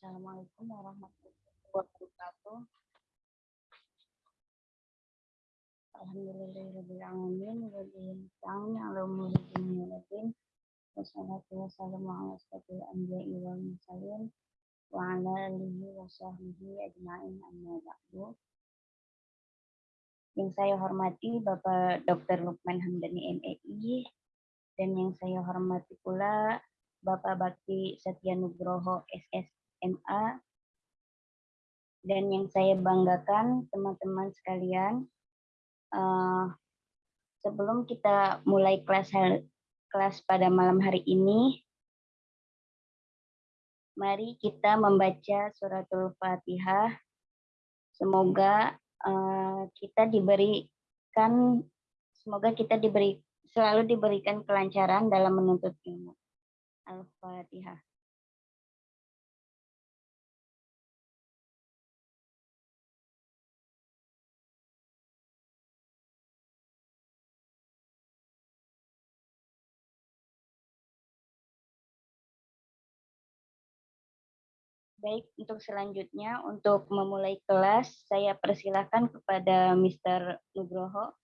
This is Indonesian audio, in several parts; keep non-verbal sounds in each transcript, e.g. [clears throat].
Assalamualaikum warahmatullahi wabarakatuh. Alhamdulillahirabbil alamin wa bihi nasta'in ala umuri dunya wad din. Wassalatu wassalamu ala asyrofil anbiya'i wal mursalin wa ala alihi wa sahbihi ajma'in amma ba'du. Yang saya hormati Bapak Dr. Lukman Hamdani MEI dan yang saya hormati pula Bapak Bakti Satya Nugroho SSMA dan yang saya banggakan teman-teman sekalian uh, sebelum kita mulai kelas kelas pada malam hari ini mari kita membaca suratul Fatihah semoga uh, kita diberikan semoga kita diberi selalu diberikan kelancaran dalam menuntut ilmu. Al-Fatihah. Baik, untuk selanjutnya, untuk memulai kelas, saya persilahkan kepada Mr. Nugroho.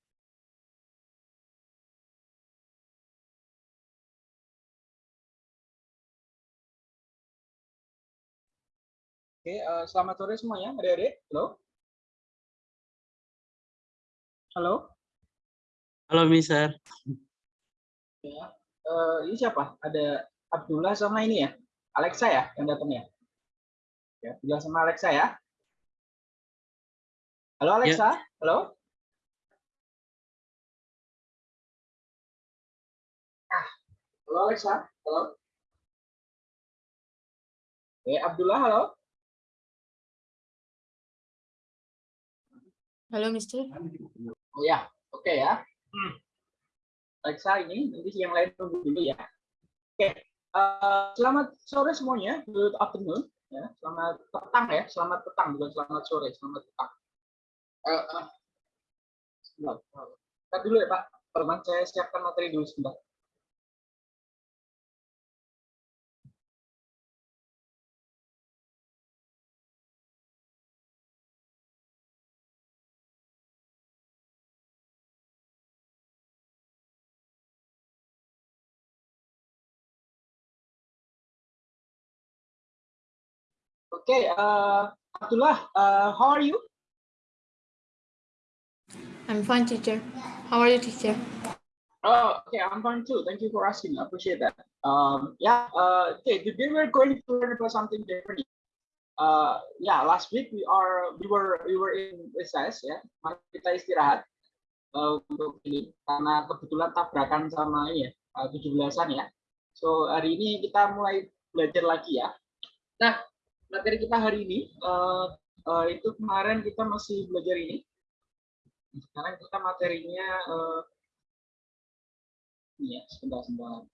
Oke, uh, selamat sore semuanya, adik-adik. Halo. Halo. Halo, Mister. Ya, uh, ini siapa? Ada Abdullah sama ini ya, Alexa ya yang datang ya. Ya, Abdullah sama Alexa ya. Halo Alexa, ya. halo. Ah, halo Alexa, halo. Oke, Abdullah, halo. Halo, Mister. Oh ya, oke okay, ya. Hmm. Alexa ini, nanti yang lain tunggu dulu ya. Oke, okay. uh, selamat sore semuanya, good afternoon. Ya, selamat petang ya, selamat petang bukan selamat sore, selamat petang. Uh, uh. Sebentar dulu ya Pak, teman saya siapkan materi dulu sebentar. Okay, uh, Abdullah, uh, how are you? I'm fine, teacher. How are you, teacher? Oh, okay, I'm fine too. Thank you for asking. I appreciate that. Um, yeah, uh, okay, today we're going to learn about something different. Uh, yeah, last week we are we were we were in recess ya. Mari kita istirahat uh, untuk ini karena kebetulan tabrakan sama ini ya, uh, 17-an ya. So hari ini kita mulai belajar lagi ya. Nah, materi kita hari ini uh, uh, itu kemarin kita masih belajar ini. Sekarang kita materinya uh, ya, sebentar sebentar.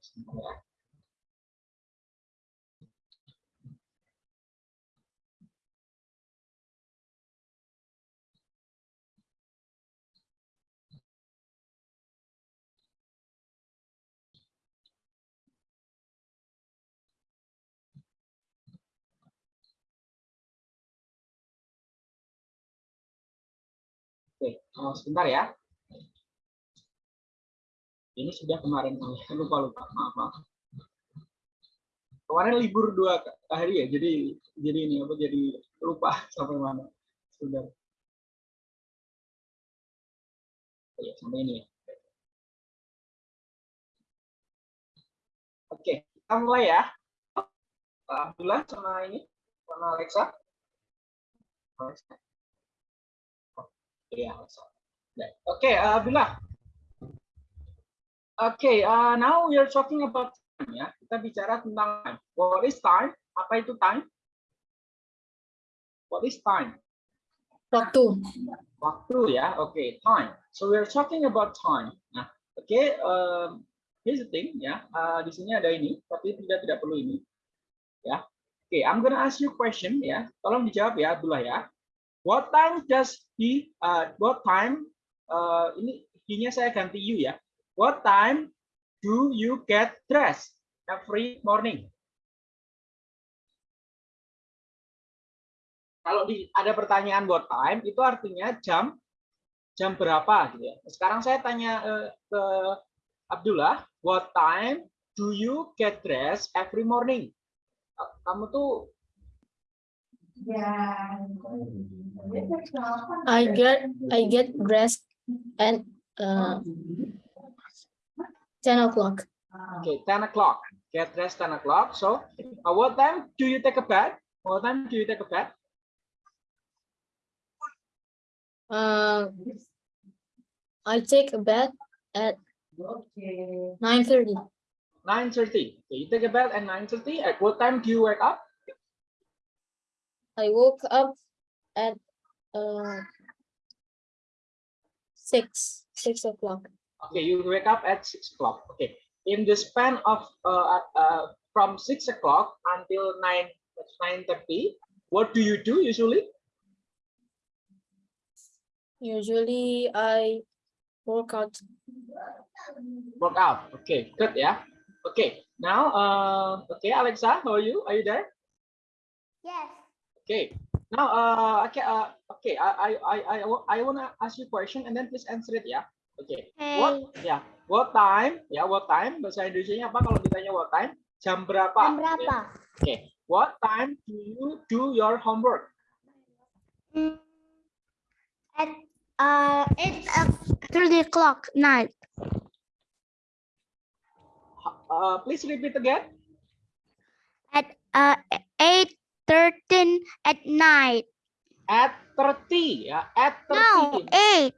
Sebentar ya. Oke, oh, sebentar ya. Ini sudah kemarin, [laughs] lupa lupa, maaf maaf. Kemarin libur dua hari ya, jadi jadi ini apa jadi lupa [laughs] sampai mana. Sudah. Ya, sampai ini ya. Oke, kita mulai ya. Alhamdulillah sama ini, sama Alexa. Alexa. Yeah. Okay, uh, Abdullah. Okay, uh, now we are talking about time ya. Kita bicara tentang time. What is time? Apa itu time? What is time? Waktu. Waktu ya. Okay, time. So we are talking about time. Nah, oke. Okay, um, here's the thing ya. Uh, di sini ada ini, tapi tidak tidak perlu ini. Ya. Oke, okay, I'm gonna ask you question ya. Tolong dijawab ya, Abdullah ya. What time does he? Uh, what time? Uh, ini you-nya saya ganti you ya. What time do you get dressed every morning? Kalau di, ada pertanyaan what time itu artinya jam jam berapa gitu ya. Sekarang saya tanya eh, ke Abdullah, what time do you get dressed every morning? Kamu tuh I get I get dressed at uh, 10 o'clock. Okay, 10 o'clock. Get dressed 10 o'clock. So, uh, what time do you take a bath? What time do you take a bath? Uh, I take a bath at 9.30. 9.30. Okay, you take a bath at 9.30. At what time do you wake up? I woke up at uh, 6, 6 o'clock. Okay, you wake up at 6 o'clock. Okay. In the span of uh, uh, from 6 o'clock until 9, 9.30, what do you do usually? Usually I work out. Work out. Okay, good, yeah. Okay, now, uh, okay, Alexa, how are you? Are you there? Yes. Okay. Now, uh, okay, uh, okay. I, I, I, I, I wanna ask you a question and then please answer it ya. Okay. What, ya, what time? Ya, what time? Bahasa Indonesia-nya apa kalau ditanya what time? Jam berapa? Jam Ya. berapa? Okay. What time do you do your homework? Hmm, At uh, it's uh, 30 o'clock night. Uh, please repeat again. At uh, 8 13 at night. At 30 ya. At 30. No, 8.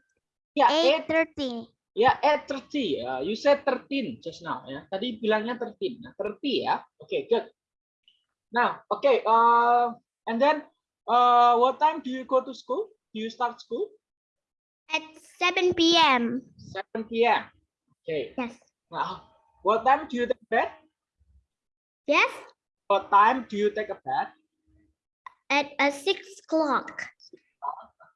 Ya, 8 at, 30. ya, at 30. Uh, you said 13 just now ya. Tadi bilangnya 13. Nah, 30 ya. Okay, good. Now, okay. Uh, and then, uh, what time do you go to school? Do you start school? At 7 p.m. 7 p.m. Okay. Yes. Now, what time do you take a bath? Yes. What time do you take a bath? At uh, 6 o'clock.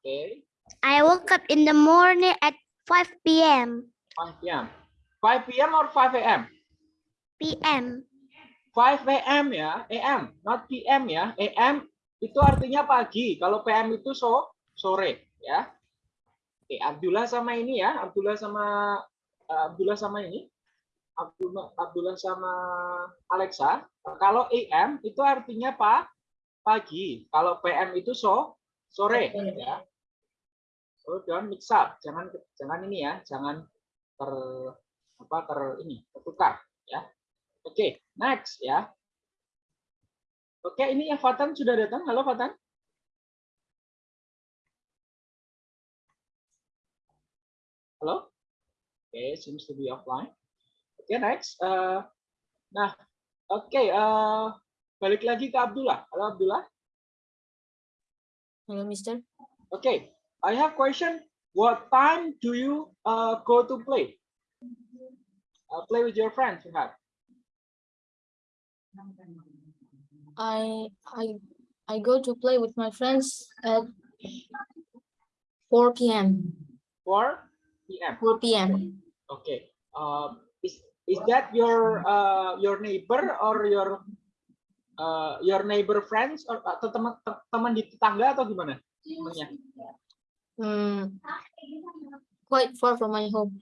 Okay. I woke up in the morning at 5 p.m. 5 p.m. 5 p.m. or 5 a.m. p.m. 5 a.m. ya, a.m. not p.m. ya. a.m. itu artinya pagi. Kalau p.m. itu so sore ya. Oke, Abdullah sama ini ya, Abdullah sama eh, Abdullah sama ini. Abdullah Abdullah sama Alexa. Kalau a.m. itu artinya pak pagi. Kalau p.m. itu so sore ya. So don't mix up. Jangan jangan ini ya, jangan ter apa ter ini tertukar ya. Oke, next ya. Oke, ini yang Fatan sudah datang. Halo Fatan. Halo. Oke, seems to be offline. Oke, next. Eh, nah, oke. eh, balik lagi ke Abdullah. Halo Abdullah. Hello, mister. Okay, I have question. What time do you uh, go to play? Uh, play with your friends, you have. I I I go to play with my friends at 4 p.m. 4 p.m. 4 p.m. Okay. Um, is is that your uh, your neighbor or your uh, your neighbor friends or atau teman te- teman di tetangga atau gimana? Temannya. Hmm, quite far from my home.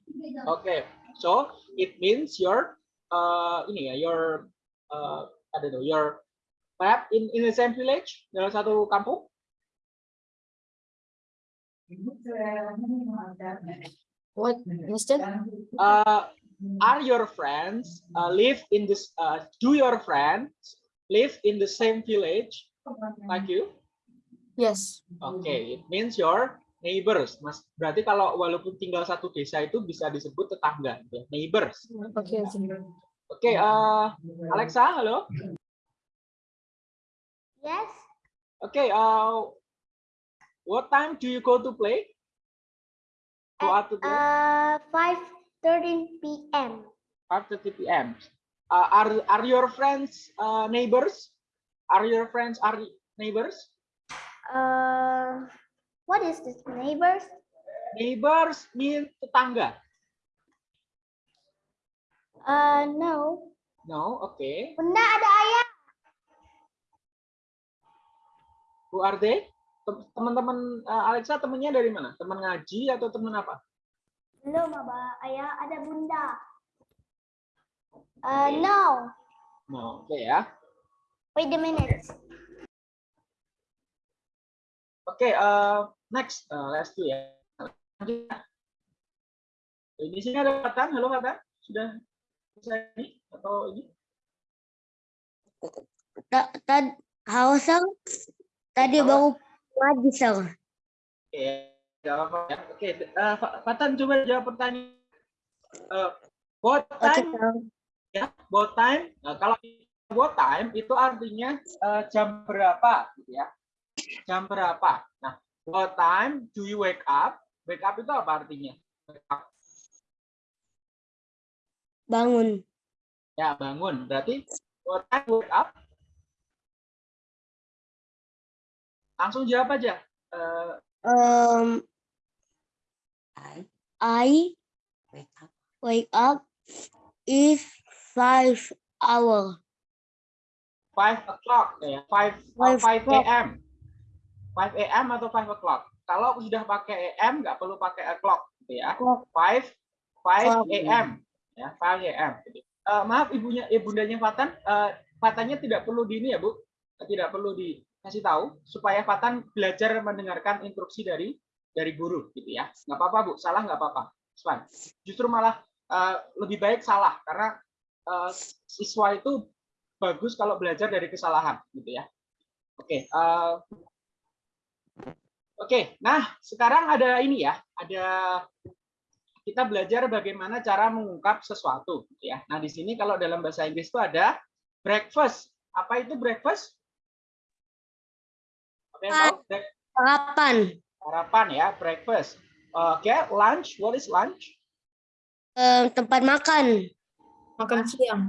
Okay. So it means your uh, ini ya your uh, I don't know your perhaps in in the same village dalam satu kampung. What, mister? Uh, are your friends uh, live in this? Uh, do your friends live in the same village like you? Yes. Oke, it means your neighbors. Mas, berarti kalau walaupun tinggal satu desa itu bisa disebut tetangga, ya, neighbors. Okay. okay. Oke, eh, Alexa, halo. Yes. Oke, eh, what time do you go to play? Go out to play? Uh, 5 p.m. 5:30 p.m. Uh, are are your friends uh, neighbors? Are your friends are neighbors? Uh, what is this, neighbors? Neighbors mean tetangga. Uh, no. No, oke. Bunda ada ayah. Who are they? Tem- Teman-teman eh, Alexa temennya dari mana? Teman ngaji atau teman apa? Belum, Abah. Ayah ada bunda. Uh, no. No, oke ya. Wait a minute. Oke, eh, next, Eh, let's do ya. Lanjut ya. Di sini ada Fatan. Halo Fatan, sudah bisa ini atau ini? Ta- ta- Halo, Sir. Tadi Halo. baru ngaji, Sir. Oke, nggak apa-apa ya. Oke, eh, Fa- Fatan coba jawab pertanyaan. Eh, what time? Sir. Ya, what time? Nah, kalau what time itu artinya eh, jam berapa, gitu ya? Jam berapa? Nah, what time do you wake up? Wake up itu apa artinya? Wake up. Bangun. Ya, bangun. Berarti what time wake up? Langsung jawab aja. Eh, Um, I wake up is five hour. five o'clock ya, five Five five a.m. Five a.m. atau five o'clock. Kalau sudah pakai a.m. nggak perlu pakai o'clock, gitu ya. Five five a.m. ya, five a.m. Gitu. Eh, maaf ibunya, ibundanya Fatan, eh, Fatannya tidak perlu di ini ya bu, tidak perlu dikasih tahu supaya Fatan belajar mendengarkan instruksi dari dari guru, gitu ya. Nggak apa-apa bu, salah nggak apa-apa. Justru malah eh, lebih baik salah karena eh, siswa itu bagus kalau belajar dari kesalahan gitu ya. Oke, eh, oke. Nah, sekarang ada ini ya, ada kita belajar bagaimana cara mengungkap sesuatu gitu ya. Nah, di sini kalau dalam bahasa Inggris itu ada breakfast. Apa itu breakfast? Apa yang tahu? Break- Sarapan. Sarapan ya, breakfast. Oke, lunch. What is lunch? Um, tempat makan. Makan siang.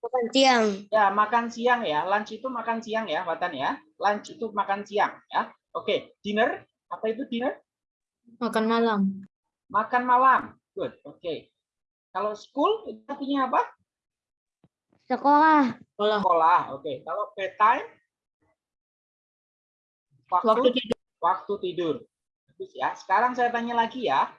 Makan siang. Ya, makan siang ya. Lunch itu makan siang ya, Watan ya. Lunch itu makan siang ya. Oke, dinner. Apa itu dinner? Makan malam. Makan malam. Good. Oke. Kalau school itu artinya apa? Sekolah. Sekolah. Sekolah. Oke. Kalau bedtime? Waktu Waktu tidur. waktu tidur. Bagus ya. Sekarang saya tanya lagi ya.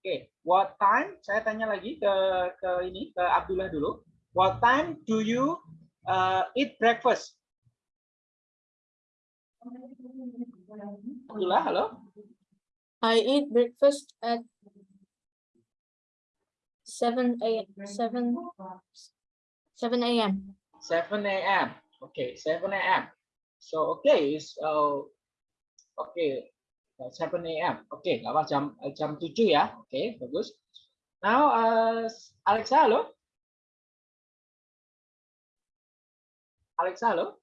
Oke, what time? Saya tanya lagi ke ke ini ke Abdullah dulu. What time do you uh, eat breakfast? Abdullah, halo. I eat breakfast at 7 a.m. 7 7 a.m. 7 a.m. Okay, 7 a.m. So okay, so okay, 7 a.m. Okay, nggak apa jam eh, jam 7 ya. Oke, bagus. Now, uh, Alexa, halo. Alexa, halo.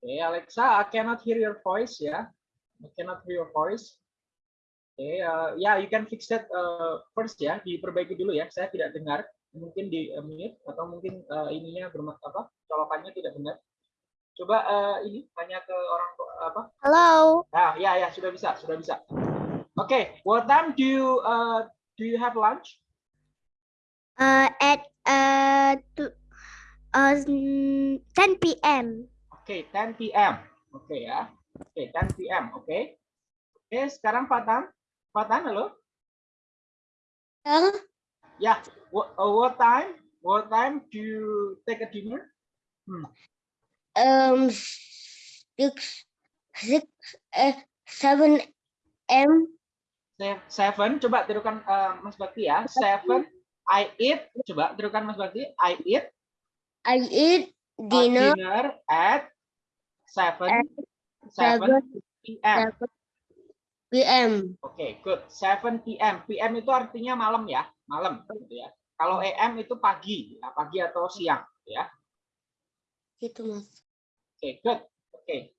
Okay, Alexa, I cannot hear your voice ya. I cannot hear your voice. Oke, uh, ya, you can fix that uh, first ya. Diperbaiki dulu ya. Saya tidak dengar mungkin di mute atau mungkin uh, ininya bermak apa colokannya tidak benar. Coba uh, ini tanya ke orang apa? Hello. Ah ya ya sudah bisa sudah bisa. Oke, what time do you uh, do you have lunch? Uh, at uh, to, uh, 10 p.m. Oke, 10 p.m. Oke ya. Oke, 10 p.m. Oke. Oke, sekarang Fatan. Fatan, halo. Sir, Ya, what, uh, what time? What time do you take a dinner? Um, six, six, uh, seven m. Se- Seven, coba tirukan uh, Mas Bakti ya. Seven, I eat. Coba tirukan Mas Bakti. I eat I eat dinner dinner at seven, At seven seven p.m. p.m. Oke, good. 7 p.m. PM itu artinya malam ya, malam gitu ya. Kalau AM itu pagi, ya, pagi atau siang, ya. Gitu mas. Oke, good. Oke.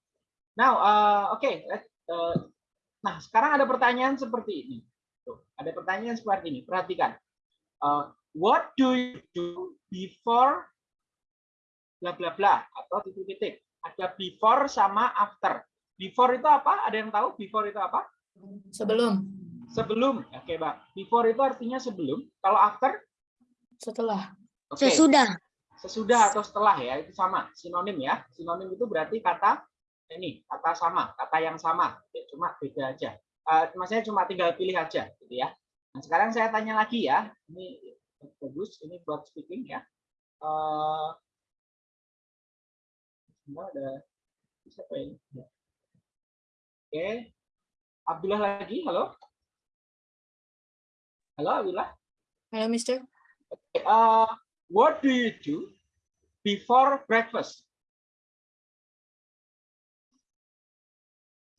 Now, uh, oke. let's, uh, nah, sekarang ada pertanyaan seperti ini. Tuh, ada pertanyaan seperti ini. Perhatikan. Uh, what do you do before bla bla bla atau titik-titik. Ada before sama after. Before itu apa? Ada yang tahu before itu apa? Sebelum. Sebelum. Oke, Bang. Before itu artinya sebelum. Kalau after? Setelah. Oke. Sesudah. Sesudah atau setelah ya, itu sama. Sinonim ya. Sinonim itu berarti kata ini, kata sama, kata yang sama. Cuma beda aja. Eh, maksudnya cuma tinggal pilih aja gitu ya. Nah, sekarang saya tanya lagi ya. Ini bagus, ini buat speaking ya. Eh sebentar, ada siapa ini? Oke. Abdullah lagi, halo. Halo Abdullah. Hello, Mister. Uh, what do you do before breakfast?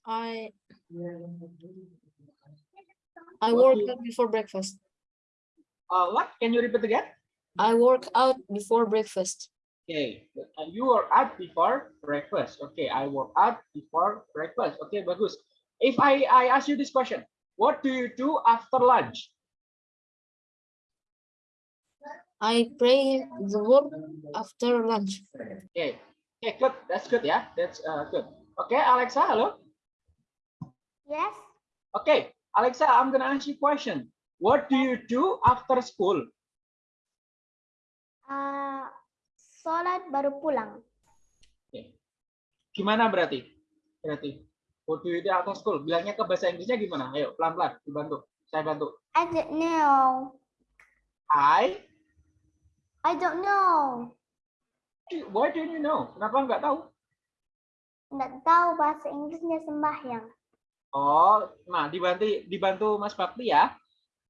I I What work you- out before breakfast. Uh, what? Can you repeat again? I work out before breakfast. Okay, uh, you are out before breakfast. Okay, I work out before breakfast. Okay, bagus. If I I ask you this question, what do you do after lunch? I pray the word after lunch. Okay, okay, good. That's good. Yeah, that's uh, good. Okay, Alexa, hello. Yes. Okay, Alexa, I'm gonna ask you a question. What do you do after school? Uh, sholat baru pulang. Gimana berarti? Berarti. What do you do after school? Bilangnya ke bahasa Inggrisnya gimana? Ayo, pelan-pelan, dibantu. Saya bantu. I don't know. I I don't know. Why don't you know? Kenapa nggak tahu? Nggak tahu bahasa Inggrisnya sembahyang. Oh, nah dibantu dibantu Mas Bakti ya.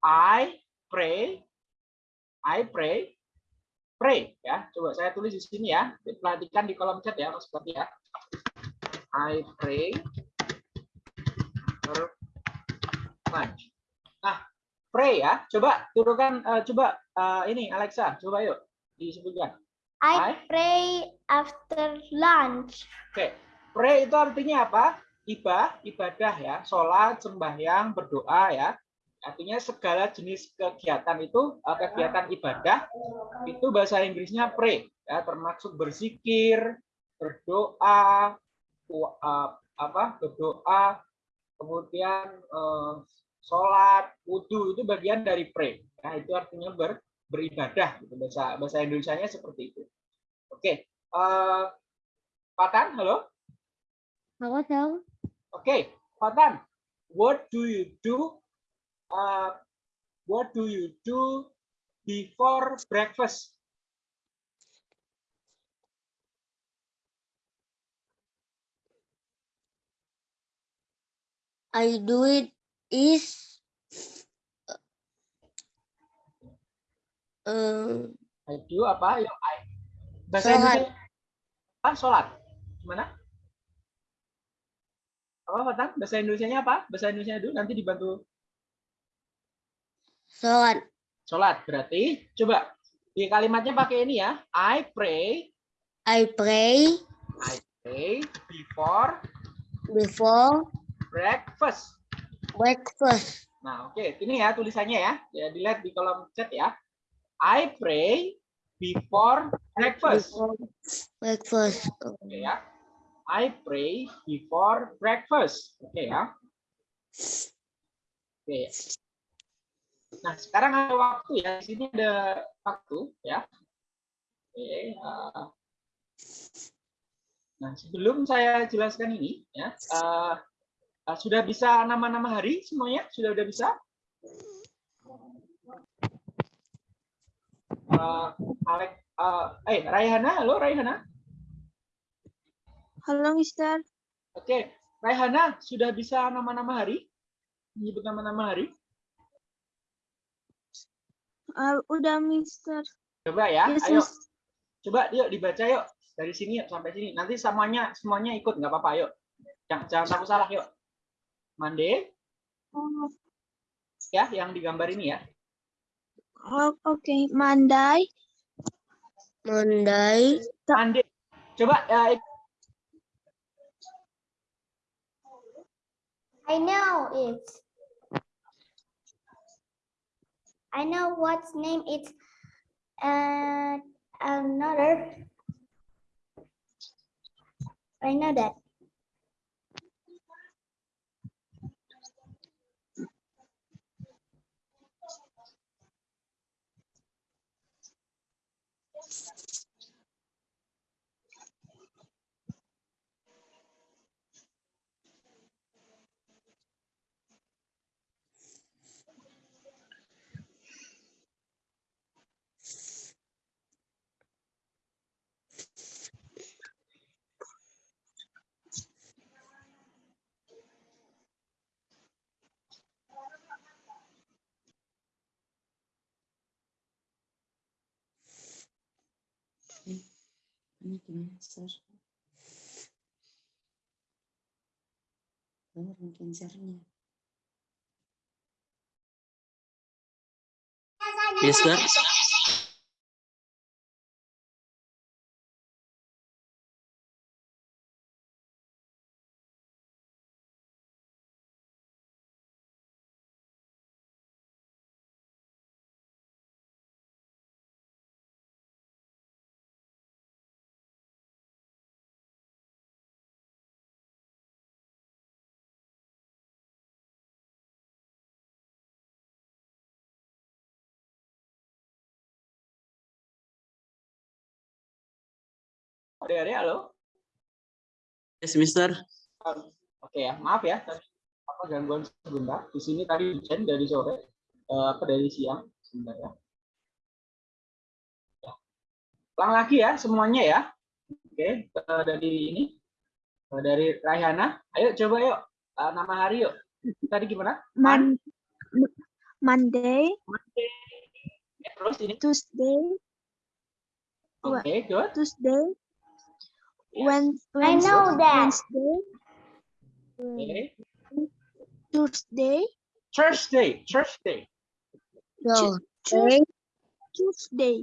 I pray, I pray, pray ya. Coba saya tulis di sini ya. Perhatikan di kolom chat ya Mas Bakti ya. I pray for lunch. Nah, pray ya. Coba turunkan, eh, coba eh, ini Alexa, coba yuk disebutkan. I I- pray after lunch. Oke, pray itu artinya apa? Ibadah, ibadah ya, sholat, sembahyang, berdoa ya. Artinya segala jenis kegiatan itu, eh, kegiatan ibadah itu bahasa Inggrisnya pray ya, termasuk berzikir, berdoa, eh, apa? Berdoa, kemudian eh, sholat, wudhu itu bagian dari pray. Nah, itu artinya ber, beribadah gitu. Bahasa bahasa Indonesianya seperti itu. Oke, eh Patan, halo. Halo, Sel. Okay, Fatan, what do you do? Uh, what do you do before breakfast? I do it is um, I do apa? Yuk, I. Bahasa Sholat. Indonesia apa? Sholat. Gimana? Apa Fatan? Bahasa Indonesianya apa? Bahasa Indonesia dulu nanti dibantu sholat. sholat. Berarti coba di kalimatnya pakai ini ya. I pray, I pray pray before before breakfast. breakfast. Nah, oke, ini ya tulisannya ya. Ya dilihat di kolom chat ya. I pray before breakfast. Breakfast. Oke ya. I pray before breakfast. Oke ya. Oke. Nah, sekarang ada waktu ya. Di sini ada waktu ya. Oke. eh. Nah, sebelum saya jelaskan ini ya, eh, eh, sudah bisa nama-nama hari semuanya? Sudah udah bisa? Eh, Alek, eh, eh Raihana, halo Raihana. Halo, Mister. Oke, Raihana sudah bisa nama-nama hari? Menyebut nama-nama hari? Uh, udah, Mister. Coba ya, Yes, ayo. Mis. Coba yuk dibaca yuk. Dari sini yuk sampai sini. Nanti semuanya semuanya ikut nggak apa-apa yuk. Jangan, jangan takut salah yuk. Mande Oh, ya yang digambar ini ya. Oh, Oke, Monday, Monday, Mande. Coba ya, I know it. I know what's name it's uh, another. I know that. Ini gimana, Sir? Oh, cancernya. Adik-adik, halo. yes, Mister. Oke ya, maaf ya. Tadi apa gangguan sebentar. Di sini tadi hujan dari sore, eh, apa dari siang sebentar ya. Ya. Ulang lagi ya semuanya ya. Oke, eh, dari ini eh, dari Raihana. Ayo coba yuk nama hari yuk. Tadi gimana? Mon M- Monday, Ya, terus ini. Tuesday, Oke, good. Tuesday, Ya. Wed- I know Wednesday, that. Wednesday, Oke. Tuesday, Thursday, Thursday. Tu- Tuesday, Tuesday,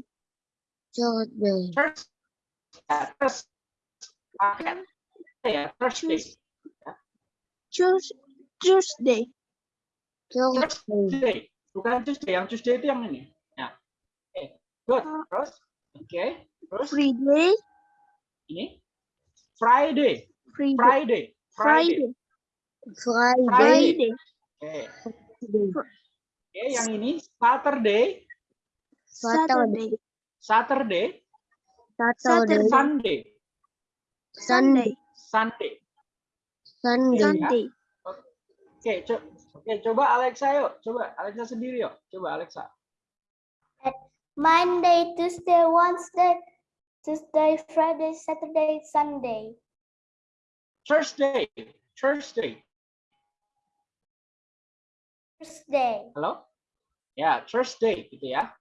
Tuesday, Thursday. Ya, terus. Paket. Ya, Thursday. Tues- Tuesday, Tuesday, Tuesday. Bukan Tuesday, yang Tuesday itu yang ini. Ya. Oke, good. Uh, terus, oke. Terus Friday, ini Friday, Friday, Friday, Friday. Friday, Friday, Friday, Oke. Oke, yang ini Saturday, Saturday, Saturday, Saturday, Sunday, Sunday, Sunday. Sunday, Sunday, Oke, co- oke, coba Alexa yuk. Coba Alexa sendiri yuk. Coba Alexa. Monday, Tuesday, Wednesday, Tuesday, Friday, Saturday, Sunday. Thursday, Thursday. Thursday. Halo? Ya, Thursday gitu ya.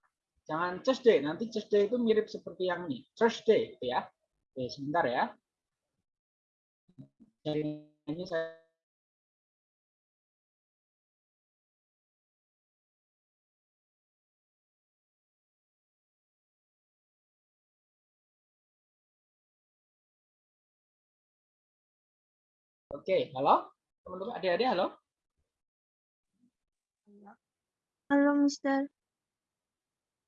Jangan Tuesday, nanti Tuesday itu mirip seperti yang ini. Thursday gitu ya. Oke, sebentar ya. Jadi ini saya Oke, halo? Teman-teman, adik-adik, halo? Halo, Mister.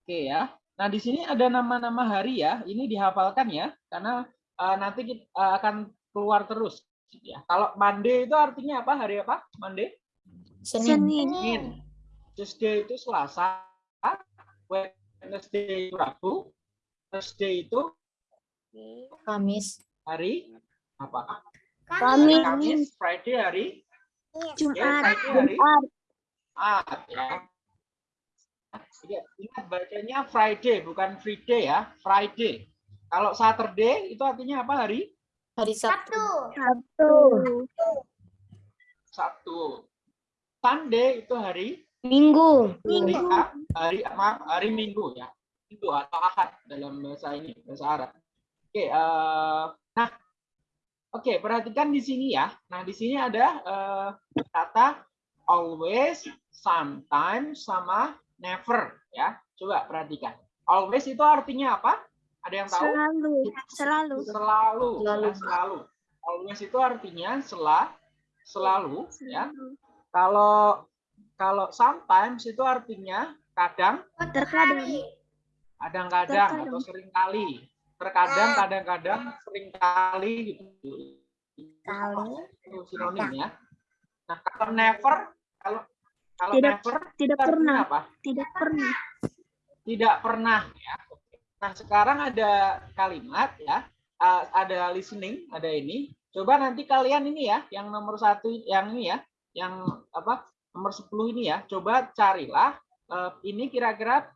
Oke ya. Nah, di sini ada nama-nama hari ya. Ini dihafalkan ya, karena eh, nanti kita eh, akan keluar terus. Ya. Kalau Monday itu artinya apa? Hari apa? Monday? Senin. Senin, Senin. Tuesday itu Selasa. Wednesday itu Rabu. Thursday itu Kamis. hari apa? Kamis. Kamis. Friday hari. Ya, Jumat, Friday hari. Jumat ya. Ya, ingat bacanya Friday bukan Friday ya, Friday. Kalau Saturday itu artinya apa hari? Hari Sabtu. Sabtu. Sabtu. Sunday itu hari Minggu. hari A- hari maaf, hari Minggu ya. Minggu atau Ahad dalam bahasa ini bahasa Arab. Oke, eh, nah oke perhatikan di sini ya. Nah di sini ada eh, kata always, sometimes sama never ya. Coba perhatikan. Always itu artinya apa? Ada yang tahu? selalu, selalu, Selalu. Selalu. ya, selalu. Always itu artinya sela, selalu ya. selalu. Kalau kalau sometimes itu artinya kadang, Terkadang, kadang-kadang atau sering kali. Terkadang, kadang-kadang, sering kali gitu. Itu sinonim ya. Nah, kalau never, kalau kalau Tidak- never tidak pernah, apa? tidak pernah. Tidak pernah ya. Nah, sekarang ada kalimat ya, ada listening, ada ini. Coba nanti kalian ini ya, yang nomor satu, yang ini ya, yang apa nomor 10 ini ya, coba carilah uh, ini kira-kira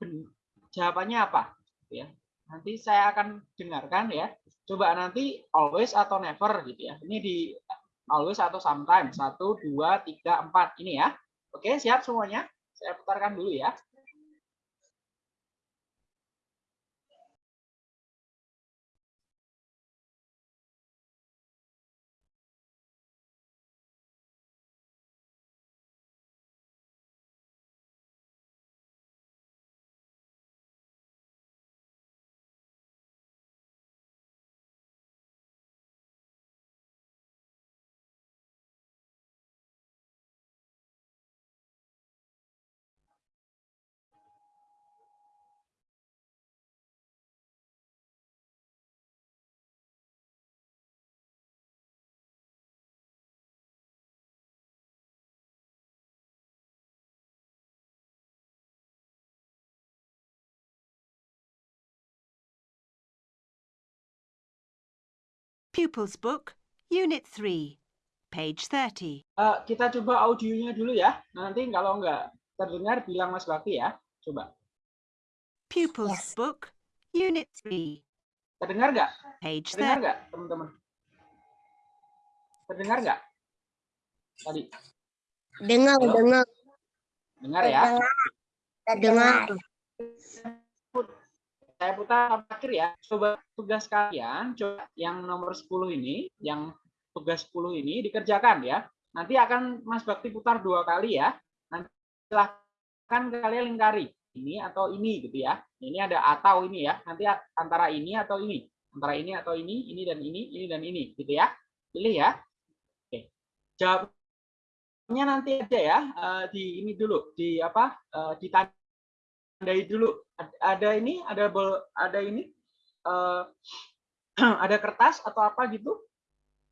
jawabannya apa, ya. Nanti saya akan dengarkan ya. Coba nanti always atau never gitu ya. Ini di always atau sometimes satu, dua, tiga, empat ini ya. Oke, siap semuanya? Saya putarkan dulu ya. Pupils Book, Unit 3, page 30. Eh, kita coba audionya dulu ya. Nanti kalau nggak terdengar bilang Mas Bakti ya. Coba. Pupils Book, Unit 3, Terdengar nggak? page Terdengar 30. nggak, teman-teman? Terdengar nggak? Tadi Dengar, Halo? dengar, dengar ya. dengar. Saya putar terakhir ya. Coba tugas kalian, coba yang nomor 10 ini, yang tugas 10 ini dikerjakan ya. Nanti akan Mas Bakti putar dua kali ya. Nanti silahkan kalian lingkari ini atau ini gitu ya. Ini ada atau ini ya. Nanti antara ini atau ini. Antara ini atau ini, ini dan ini, ini dan ini gitu ya. Pilih ya. Oke. Jawabnya nanti aja ya. eh, di ini dulu, di apa? eh, ditandai dulu. Ad- Ada ini, ada bol, ada ini. eh, [clears throat] ada kertas atau apa gitu.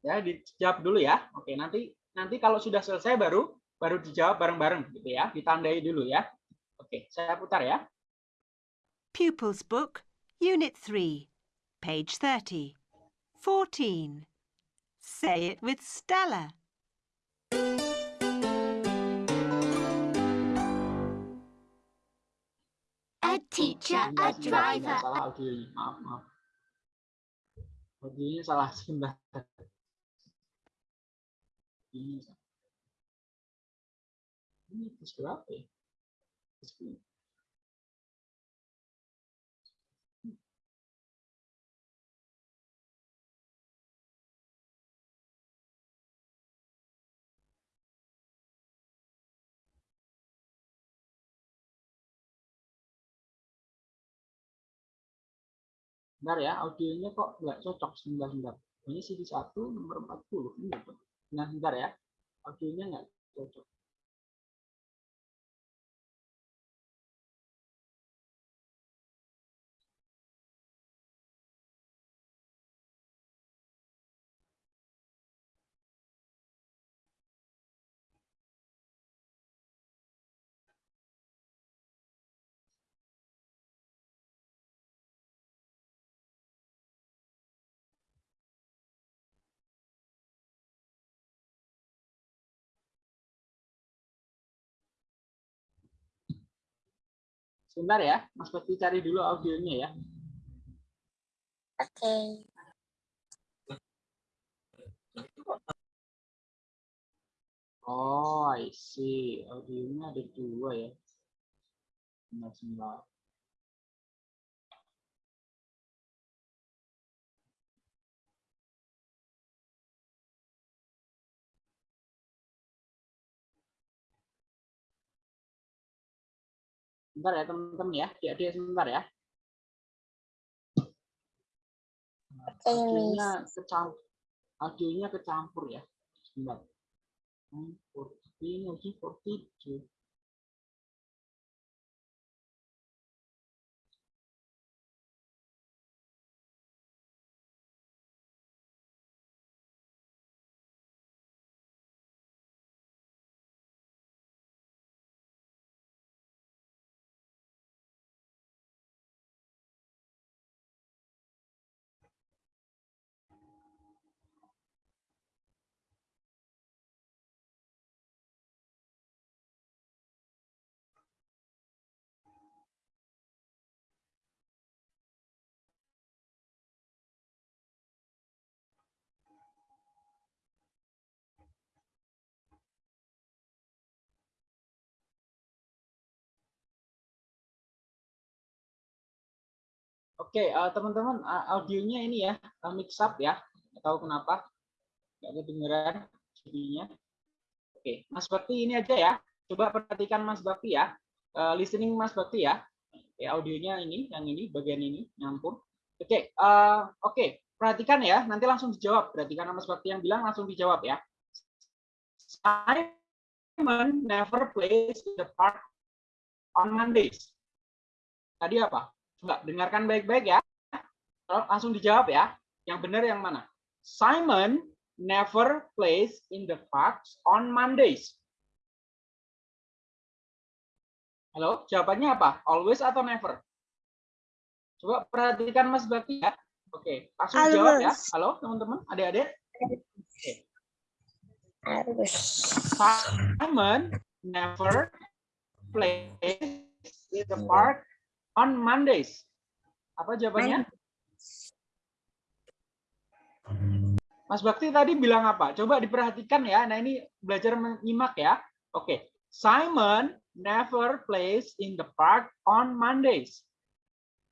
Ya, dijawab dulu ya. Oke, nanti nanti kalau sudah selesai baru baru dijawab bareng-bareng gitu ya. Ditandai dulu ya. Oke, saya putar ya. Pupils Book, Unit 3, page 30. 14. Say it with Stella. Teacher, a driver. Salah audionya. Maaf, maaf. Audionya salah sebentar. Ini. Ini terus berapa ya? Terus berapa? Bentar ya, audionya kok nggak cocok sebentar sebentar. Ini CD 1 nomor 40. Ini. Nah, sebentar ya. Audionya nggak cocok. Sebentar ya, Mas Bakti cari dulu audionya ya. Oke. Oh, I see. Audionya ada dua ya. Sebentar, sebentar. Ya teman-teman ya, adik-adik sebentar ya. Audionya kecampur, audionya kecampur ya. Sebentar. Hmm, 14, lagi 42. Oke, eh, teman-teman, eh, audionya ini ya, eh, mix up ya. Nggak tahu kenapa. Nggak kedengeran jadinya. Oke, Mas Bakti ini aja ya. Coba perhatikan Mas Bakti ya. Eh, listening Mas Bakti ya. Oke, audionya ini, yang ini, bagian ini, nyampur. Oke, eh, oke. Perhatikan ya, nanti langsung dijawab. Perhatikan Mas Bakti yang bilang langsung dijawab ya. Simon never plays the park on Mondays. Tadi apa? Coba dengarkan baik-baik ya. Langsung dijawab ya. Yang benar yang mana? Simon never plays in the parks on Mondays. Halo, jawabannya apa? Always atau never? Coba perhatikan Mas Bakti ya. Oke, langsung jawab ya. Always. Halo teman-teman, adik-adik. Harus. Simon never plays in the park on Mondays. Apa jawabannya? Mas Bakti tadi bilang apa? Coba diperhatikan ya. Nah ini belajar menyimak ya. Oke. Simon never plays in the park on Mondays.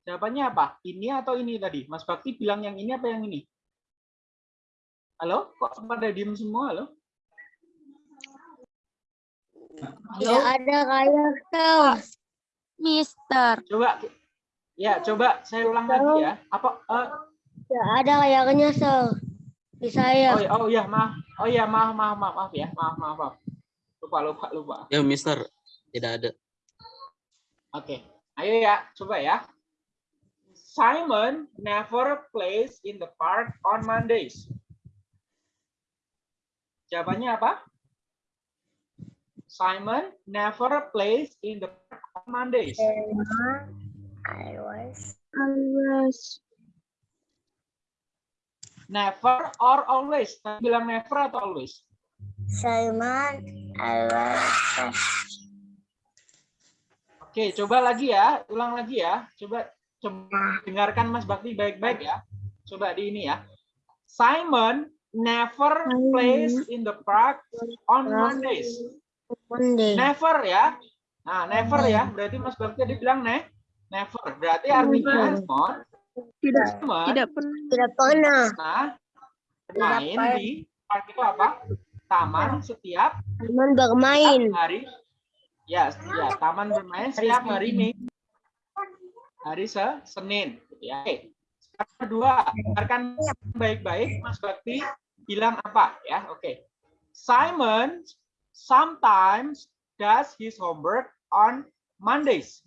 Jawabannya apa? Ini atau ini tadi? Mas Bakti bilang yang ini apa yang ini? Halo? Kok pada diem semua? Halo? Tidak ada kayak. Mister. Coba ya coba saya ulang lagi ya. Apa eh, Tidak ada kayaknya tuh. Di saya. oh, ya, oh ya maaf. Oh ya maaf maaf maaf maaf ya. Maaf maaf maaf. Lupa lupa lupa. Ya, Mister. Tidak ada. Oke. Ayo ya, coba ya. Simon never plays in the park on Mondays. Jawabannya apa? Simon never plays in the park on Mondays. Always. Always. Never or always? Bilang never atau always? Simon. Always. Oke, coba lagi ya, ulang lagi ya. Coba, coba dengarkan Mas Bakti baik-baik ya. Coba di ini ya. Simon never plays in the park on Mondays. Never ya. Nah, never ya. Berarti Mas Bakti tadi bilang ne, never. Berarti artinya Simon, Tidak Simon tidak pernah. Tidak pernah. nah, main di park itu apa? Taman setiap Simon bermain. hari ya ya taman bermain setiap hari minggu hari se Senin ya oke sekarang kedua dengarkan baik-baik Mas Bakti bilang apa ya oke Simon sometimes does his homework on Mondays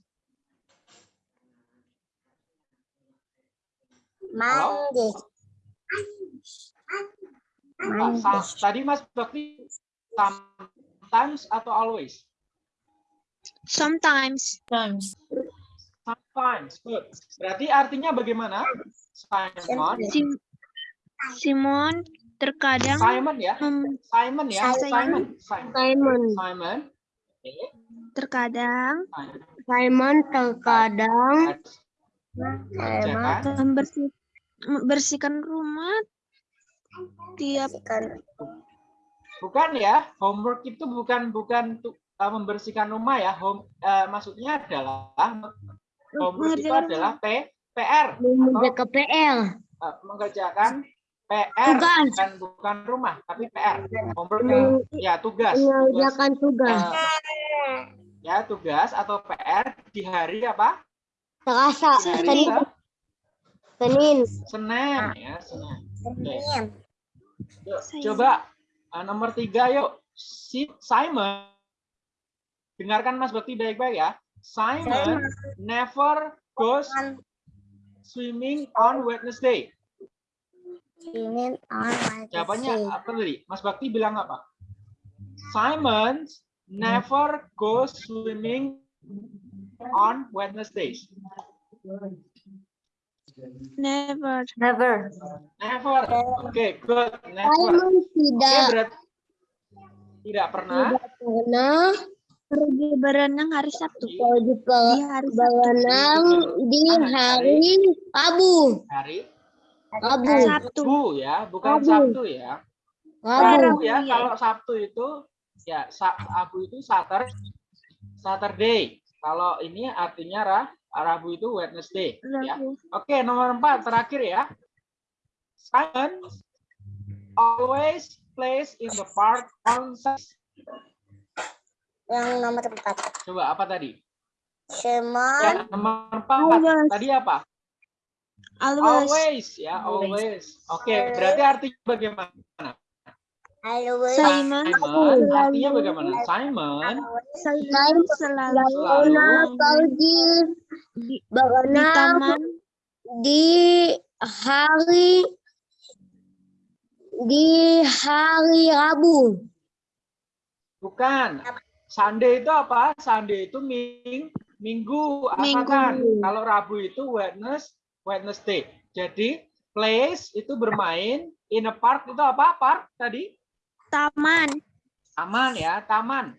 Monday. Apa? Sa- tadi Mas Bakti sometimes atau always Sometimes. Times. sometimes good berarti artinya bagaimana Simon Sim- Simon terkadang Simon ya mem- Simon ya, Simon. Simon. Simon. Simon. Simon. Oke, terkadang Simon. Simon terkadang Kerjakan. membersih, membersihkan rumah tiap Kan Bukan ya, homework itu bukan bukan untuk uh, membersihkan rumah ya. Home uh, maksudnya adalah homework itu adalah P, PR atau mengerjakan PR. uh, mengerjakan PR Tugas. bukan bukan rumah tapi PR. Homework Meng- ya tugas. tugas Mengerjakan tugas. uh, ya tugas atau PR di hari apa? Hari Senin. Se- Senin. Senin ya, Senin. Senin. Yuk, coba uh, nomor tiga yuk. Si Simon. Dengarkan Mas Bakti baik-baik ya. Simon never goes swimming on Wednesday. Senin on Jawabannya Wednesday. apa tadi? Mas Bakti bilang apa? Simon never goes swimming on Wednesdays. never Never. Never. Oke, good. Never. Simon tidak berarti tidak pernah. pernah pergi berenang hari Sabtu pergi ke di hari Sabtu berenang di hari Rabu. Hari Rabu. Sabtu Rabu ya, bukan Rabu. Sabtu ya. Rabu. Rabu ya, Iya. kalau Sabtu itu ya Sa- Rabu itu Satur Saturday. Kalau ini artinya Ra, Rabu itu Wednesday ya. Rabu Oke, nomor empat terakhir ya. Simon always plays in the park on Saturday. Yang nomor empat. Coba apa tadi? Simon Ya, nomor empat. Always. Tadi apa? Always Always ya, always. Oke, berarti artinya bagaimana? always Simon Simon artinya bagaimana? Simon Simon selalu pergi di, di taman di hari di hari Rabu. Bukan. Sunday itu apa? Sunday itu ming, minggu. Minggu. Kalau Rabu itu Wednesday, Wednesday. Jadi plays itu bermain, in a park itu apa? Park tadi? Taman. Taman ya, taman.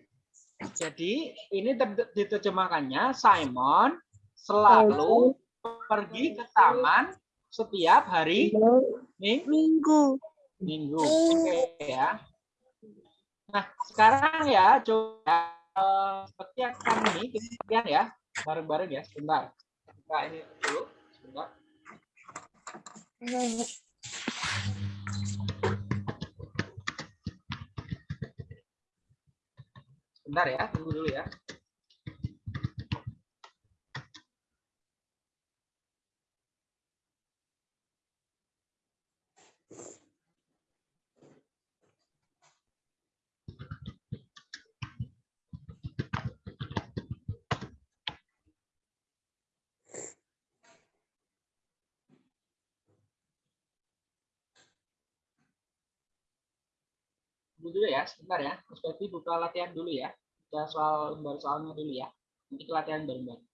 Jadi ini ter- diterjemahkannya Simon selalu pergi ke taman setiap hari Ming- Minggu. minggu. Oke ya. Nah, sekarang ya coba eh, petiakan ini kemudian ya bareng-bareng ya sebentar. Nah, ini dulu sebentar. Ya, tunggu dulu ya. Dulu ya, sebentar ya. Mas buka latihan dulu ya. Kita soal baru soalnya dulu ya. Nanti latihan bareng-bareng.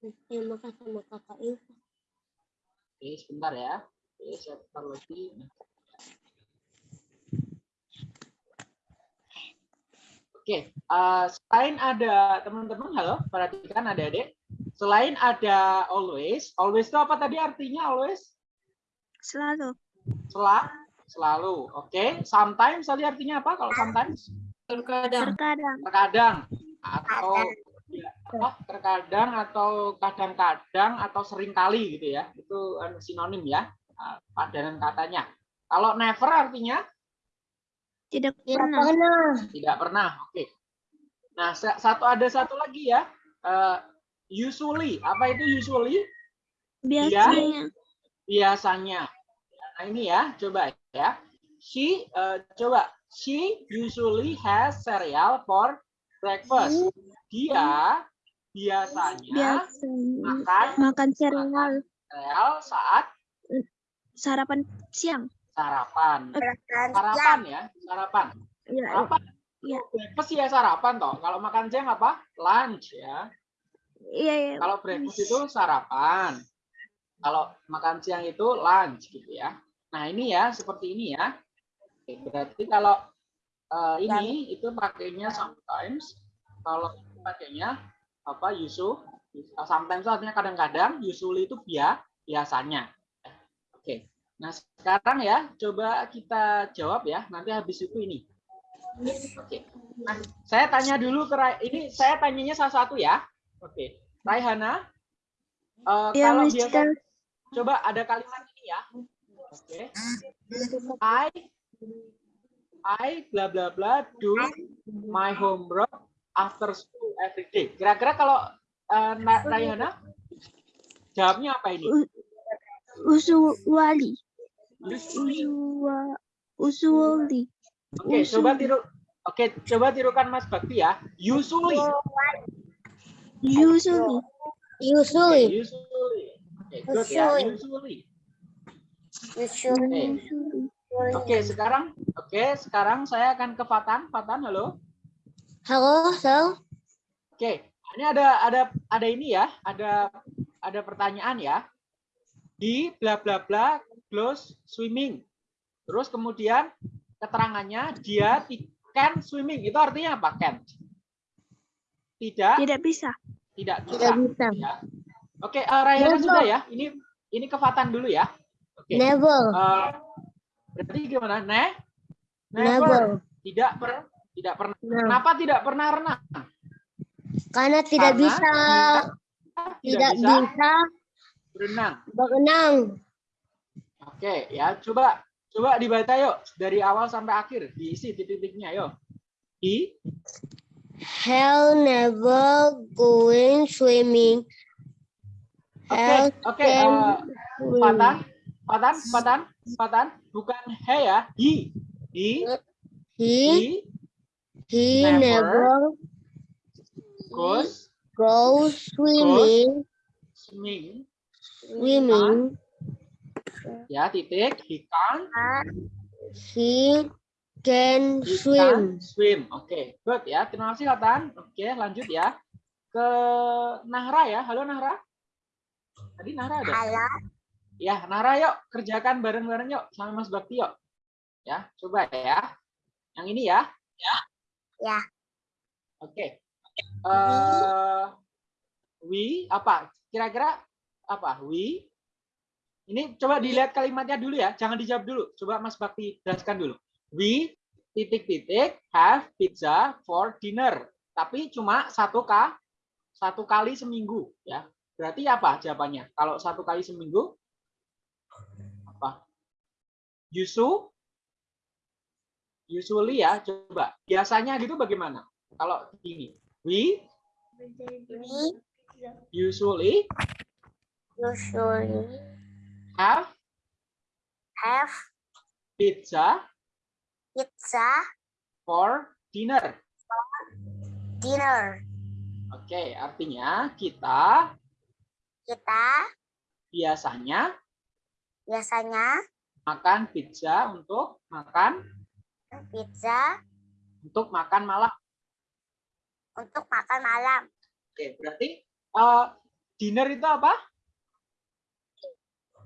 Terima kasih sama kakak Ilsa. Oke, sebentar ya. Oke, saya putar lagi. Oke, eh, selain ada teman-teman, halo, perhatikan adik-adik. Selain ada always, always itu apa tadi artinya always? Selalu. Sel selalu. Oke, sometimes tadi artinya apa kalau sometimes? Terkadang. Terkadang. Terkadang atau ya, apa? Terkadang atau kadang-kadang atau sering kali gitu ya. Itu anu, sinonim ya, eh, padanan katanya. Kalau never artinya Tidak Tidak pernah. Tidak pernah. Oke. Nah, sa- satu ada satu lagi ya. Eh, usually. Apa itu usually? Biasanya. Biasanya. Nah, ini ya, coba ya. She eh, coba she usually has cereal for breakfast. Dia biasanya Biasanya. makan Makan cereal. cereal saat Sarapan siang. sarapan. Sarapan ya, sarapan. Ya, Sarapan. Iya. Breakfast ya sarapan toh. Kalau makan siang apa? Lunch ya. iya, iya. Kalau breakfast itu sarapan. Kalau makan siang itu lunch gitu ya. Nah ini ya seperti ini ya. Oke, berarti kalau eh, ini itu pakainya sometimes. Kalau pakainya apa usual. Sometimes artinya kadang-kadang. Usually itu bia biasanya. Oke. Nah sekarang ya coba kita jawab ya. Nanti habis itu ini. Oke. Nah, saya tanya dulu ke Rai- ini saya tanyanya satu-satu ya. Oke. Raihana, eh, Iya, kalau Mister. biasa coba ada kalimat ini ya. Oke. I I bla bla bla do my homework after school every day. Kira-kira kalau eh, Na- Raihana jawabnya apa ini? Usually. Usually. Usua, usually. Oke, coba tiru. Oke, coba tirukan Mas Bakti ya. Usually. Usually. Usually. Usually. Oke, good ya. Usually. Usually. Usually. Oke. Oke, sekarang oke, sekarang saya akan ke Fatan. Fatan, halo. Halo, Sal. Oke, ini ada ada ada ini ya, ada ada pertanyaan ya. Di bla bla bla close swimming. Terus kemudian keterangannya dia can swimming. Itu artinya apa? Can. Tidak, Tidak bisa. tidak bisa. Tidak bisa. Ya. Oke, eh, Raihana Never. sudah ya. Ini ini ke Fatan dulu ya. Oke. Never. Eh, berarti gimana? Ne? Never. Tidak per, tidak pernah. Renang. Kenapa tidak pernah renang? Karena tidak Karena bisa tidak tidak bisa bisa berenang. berenang. Oke, ya coba coba dibaca yuk dari awal sampai akhir, diisi titik-titiknya yuk. He Hell never going swimming. Oke, Hell oke, eh. Patan, Patan, Patan, Patan, bukan he ya, he, he, He he he never never goes goes swimming swimming, swimming. ya titik, he can, He can he swim. can swim. Oke, good ya, terima kasih Patan. Oke, lanjut ya ke Nahra ya, halo Nahra. Tadi Nahra ada. Halo. Ya, Nahra yuk kerjakan bareng-bareng yuk sama Mas Bakti yuk. Ya, coba ya. Yang ini ya. Ya. Ya. Oke. Eh we apa? Kira-kira apa? We ini coba dilihat kalimatnya dulu ya, jangan dijawab dulu. Coba Mas Bakti jelaskan dulu. We titik-titik have pizza for dinner. Tapi cuma satu k satu kali seminggu ya. Berarti apa jawabannya? Kalau satu kali seminggu apa? Yusu usually ya coba biasanya gitu bagaimana kalau ini we usually Usually have have pizza pizza for dinner dinner. oke artinya kita Kita biasanya biasanya makan pizza untuk makan pizza untuk makan malam untuk makan malam. oke berarti eh, dinner itu apa?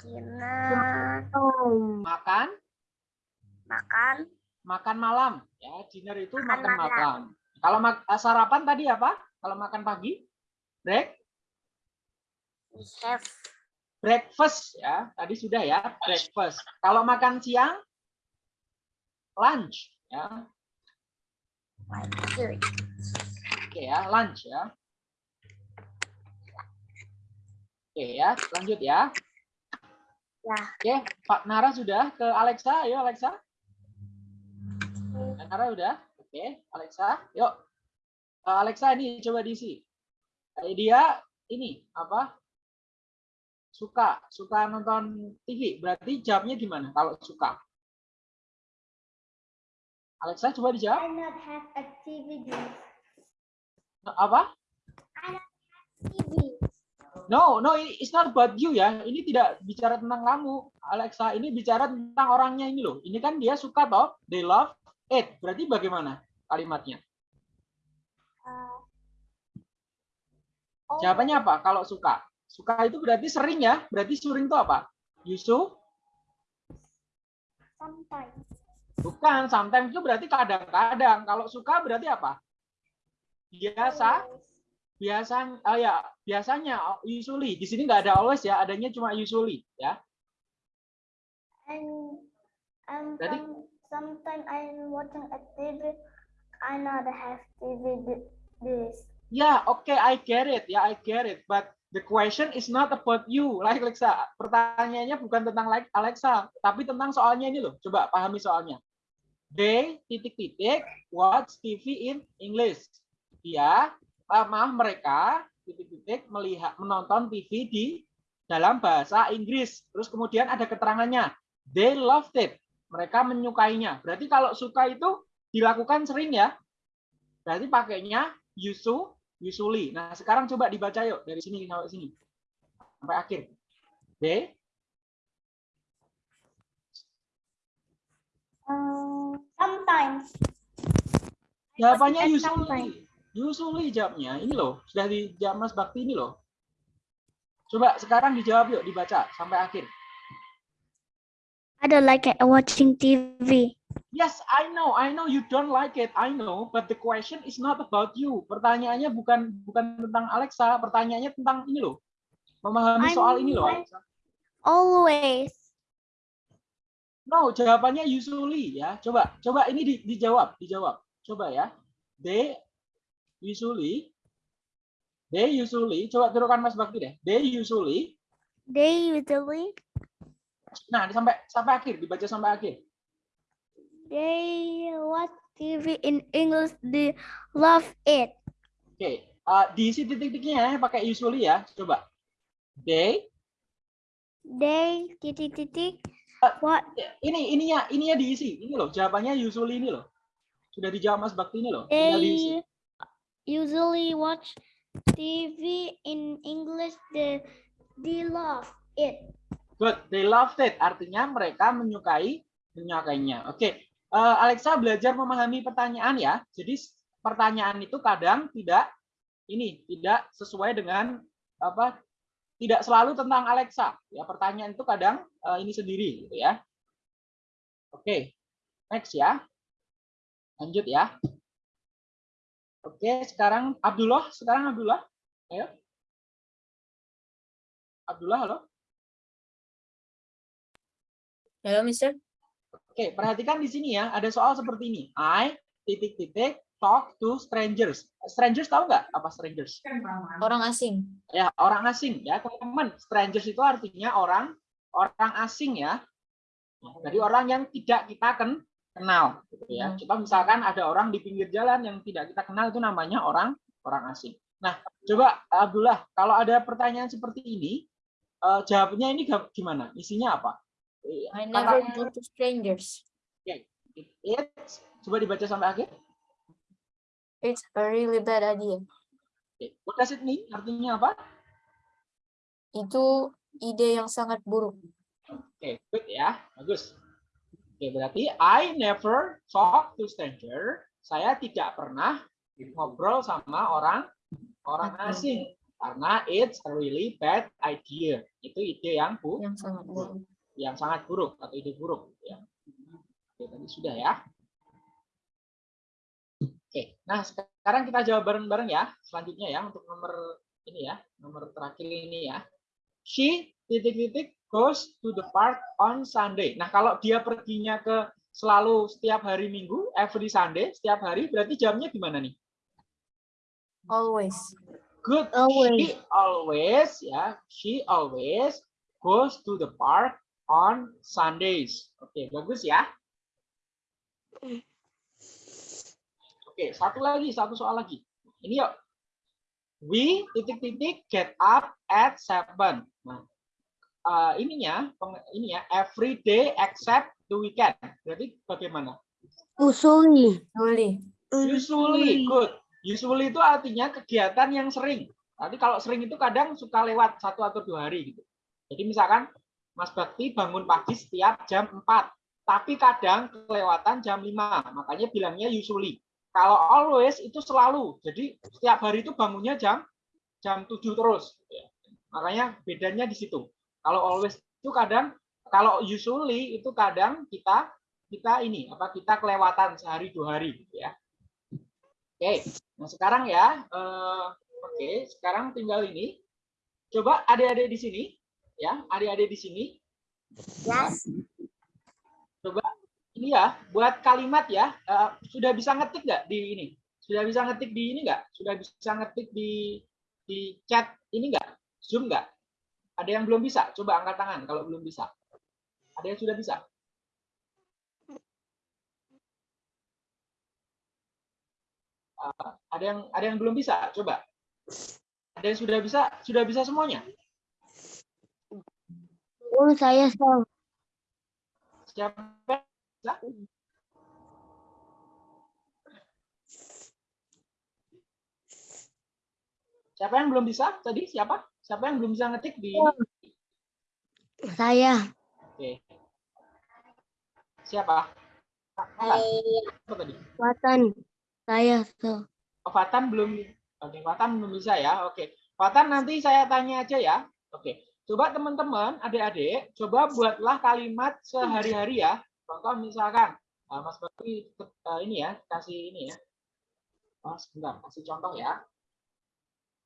Dinner. Makan? Makan. Makan malam. Ya dinner itu Makan makan, malam. malam. Kalau mak- eh, sarapan tadi apa? Kalau makan pagi? Break? We have breakfast ya. Tadi sudah ya. Breakfast. Kalau makan siang? Lunch ya. Food. Oke ya lunch ya. Oke ya lanjut ya. Ya. oke Pak Nara sudah ke Alexa? Ayo Alexa. Pak Nara udah? Oke Alexa yuk. Eh, Alexa ini coba diisi. Eh, dia ini apa? Suka suka nonton TV berarti jawabnya gimana kalau suka? Alexa coba dijawab. Not have activity. Apa. No, no, it's not about you ya. Ini tidak bicara tentang kamu, Alexa. Ini bicara tentang orangnya ini loh. Ini kan dia suka toh, they love it. Berarti bagaimana kalimatnya? Jawabannya apa kalau suka? Suka itu berarti sering ya. Berarti sering itu apa? Yusu? Sometimes. Bukan, sometimes itu berarti kadang-kadang. Kalau suka berarti apa? Biasa, biasa, oh ya, biasanya usually. Di sini nggak ada always ya, adanya cuma usually ya. And Jadi- some, sometimes I'm watching a TV. I not have TV thi- this. Ya, oke, I get it. Ya, I get it. But the question is not about you, like Alexa. Pertanyaannya bukan tentang like Alexa, tapi tentang soalnya ini loh. Coba pahami soalnya. They titik-titik watch TV in English. Dia, ah, maaf mereka titik-titik melihat menonton TV di dalam bahasa Inggris. Terus kemudian ada keterangannya. They loved it. Mereka menyukainya. Berarti kalau suka itu dilakukan sering ya. Berarti pakainya yusu, usually. Nah, sekarang coba dibaca yuk dari sini sampai sini. Sampai akhir. They Um, sometimes. jawabannya usually. sometimes. Usually jawabnya. Ini loh, sudah dijawab Mas Bakti ini loh. Coba sekarang dijawab yuk, dibaca sampai akhir. I don't like it watching TV. Yes, I know, I know you don't like it, I know, but the question is not about you. Pertanyaannya bukan bukan tentang Alexa, pertanyaannya tentang ini loh. Memahami I'm soal ini loh, Alexa. Always. No, jawabannya usually ya. Coba, coba ini di- dijawab, dijawab. Coba ya. They usually, they usually, coba turunkan Mas Bakti deh. They usually, They usually nah sampai sampai akhir, dibaca sampai akhir. they watch TV in English. They love it. Oke, eh, diisi titik-titiknya ya, pakai usually ya. Coba. They, They titik titik Ah. what ini ininya ininya diisi. Ini loh, jawabannya usually ini loh. Sudah dijawab Mas Bakti ini loh. Tinggal diisi. Usually watch TV in English. They they love it. Good, they loved it. Artinya mereka menyukai menyukainya. Oke, eh, Alexa belajar memahami pertanyaan ya. Jadi pertanyaan itu kadang tidak ini tidak sesuai dengan apa? Tidak selalu tentang Alexa. Ya, pertanyaan itu kadang eh, ini sendiri gitu ya. Oke, next ya. Lanjut ya. Oke, sekarang Abdullah, sekarang Abdullah. Ayo. Abdullah, halo. Hello, Mister. Oke, perhatikan di sini ya, ada soal seperti ini. I titik-titik talk to strangers. Strangers tahu nggak apa strangers? Orang asing. Ya, orang asing ya, teman-teman. Strangers itu artinya orang orang asing ya. Dari orang yang tidak kita ken- kenal gitu ya. Hmm. Coba misalkan ada orang di pinggir jalan yang tidak kita kenal itu namanya orang orang asing. Nah, coba Abdullah, kalau ada pertanyaan seperti ini, eh, jawabnya ini gimana? Isinya apa? I never go to strangers. It's, coba dibaca sampai akhir. It's a really bad idea. Oke, What does it mean? Artinya apa? Itu ide yang sangat buruk. Oke, good ya. Bagus. Oke, berarti I never talk to stranger. Saya tidak pernah ngobrol sama orang orang asing karena it's a really bad idea. Itu ide yang bu Yang sangat buruk. yang sangat buruk atau ide buruk ya. Oke, tadi sudah ya. Oke, nah sekarang kita jawab bareng-bareng ya. Selanjutnya ya untuk nomor ini ya, nomor terakhir ini ya. She titik-titik goes to the park on Sunday. Nah, kalau dia perginya ke selalu setiap hari Minggu, every Sunday, setiap hari, berarti jamnya gimana nih? Always. Good. Always. She always ya, she always goes to the park on Sundays. Oke, bagus ya. Oke, satu lagi, satu soal lagi. Ini yuk. We titik-titik get up at seven. Eh, ininya, peng- ini ya, every day except the weekend. Berarti bagaimana? Usually. Really. Usually, good. Usually itu artinya kegiatan yang sering. Tapi kalau sering itu kadang suka lewat satu atau dua hari gitu. Jadi misalkan Mas Bakti bangun pagi setiap jam 4, tapi kadang kelewatan jam 5. Makanya bilangnya usually. Kalau always itu selalu. Jadi setiap hari itu bangunnya jam jam 7 terus. gitu ya. Makanya bedanya di situ. Kalau always itu kadang kalau usually itu kadang kita kita ini apa kita kelewatan sehari dua hari gitu ya. Oke, nah sekarang ya, eh, oke, sekarang tinggal ini. Coba adik-adik di sini, ya, adik-adik di sini. Yes. Coba ini ya, buat kalimat ya, eh, sudah bisa ngetik nggak di ini? Sudah bisa ngetik di ini nggak? Sudah bisa ngetik di di chat ini nggak? Zoom nggak? Ada yang belum bisa? Coba angkat tangan kalau belum bisa. Ada yang sudah bisa? Eh, ada yang ada yang belum bisa? Coba. Ada yang sudah bisa? Sudah bisa semuanya? Oh, saya. Siapa? Siapa yang belum bisa tadi? Siapa? Siapa yang belum bisa ngetik di ini? Saya. Oke. Siapa? Fatan. Watan. Saya sir. Oh, Fatan belum. Oke, Fatan belum bisa ya. Oke. Fatan nanti saya tanya aja ya. Oke. Coba teman-teman, adik-adik, coba buatlah kalimat sehari-hari ya. Contoh misalkan, eh, Mas Bakti eh, ini ya, kasih ini ya. Oh, sebentar, kasih contoh ya.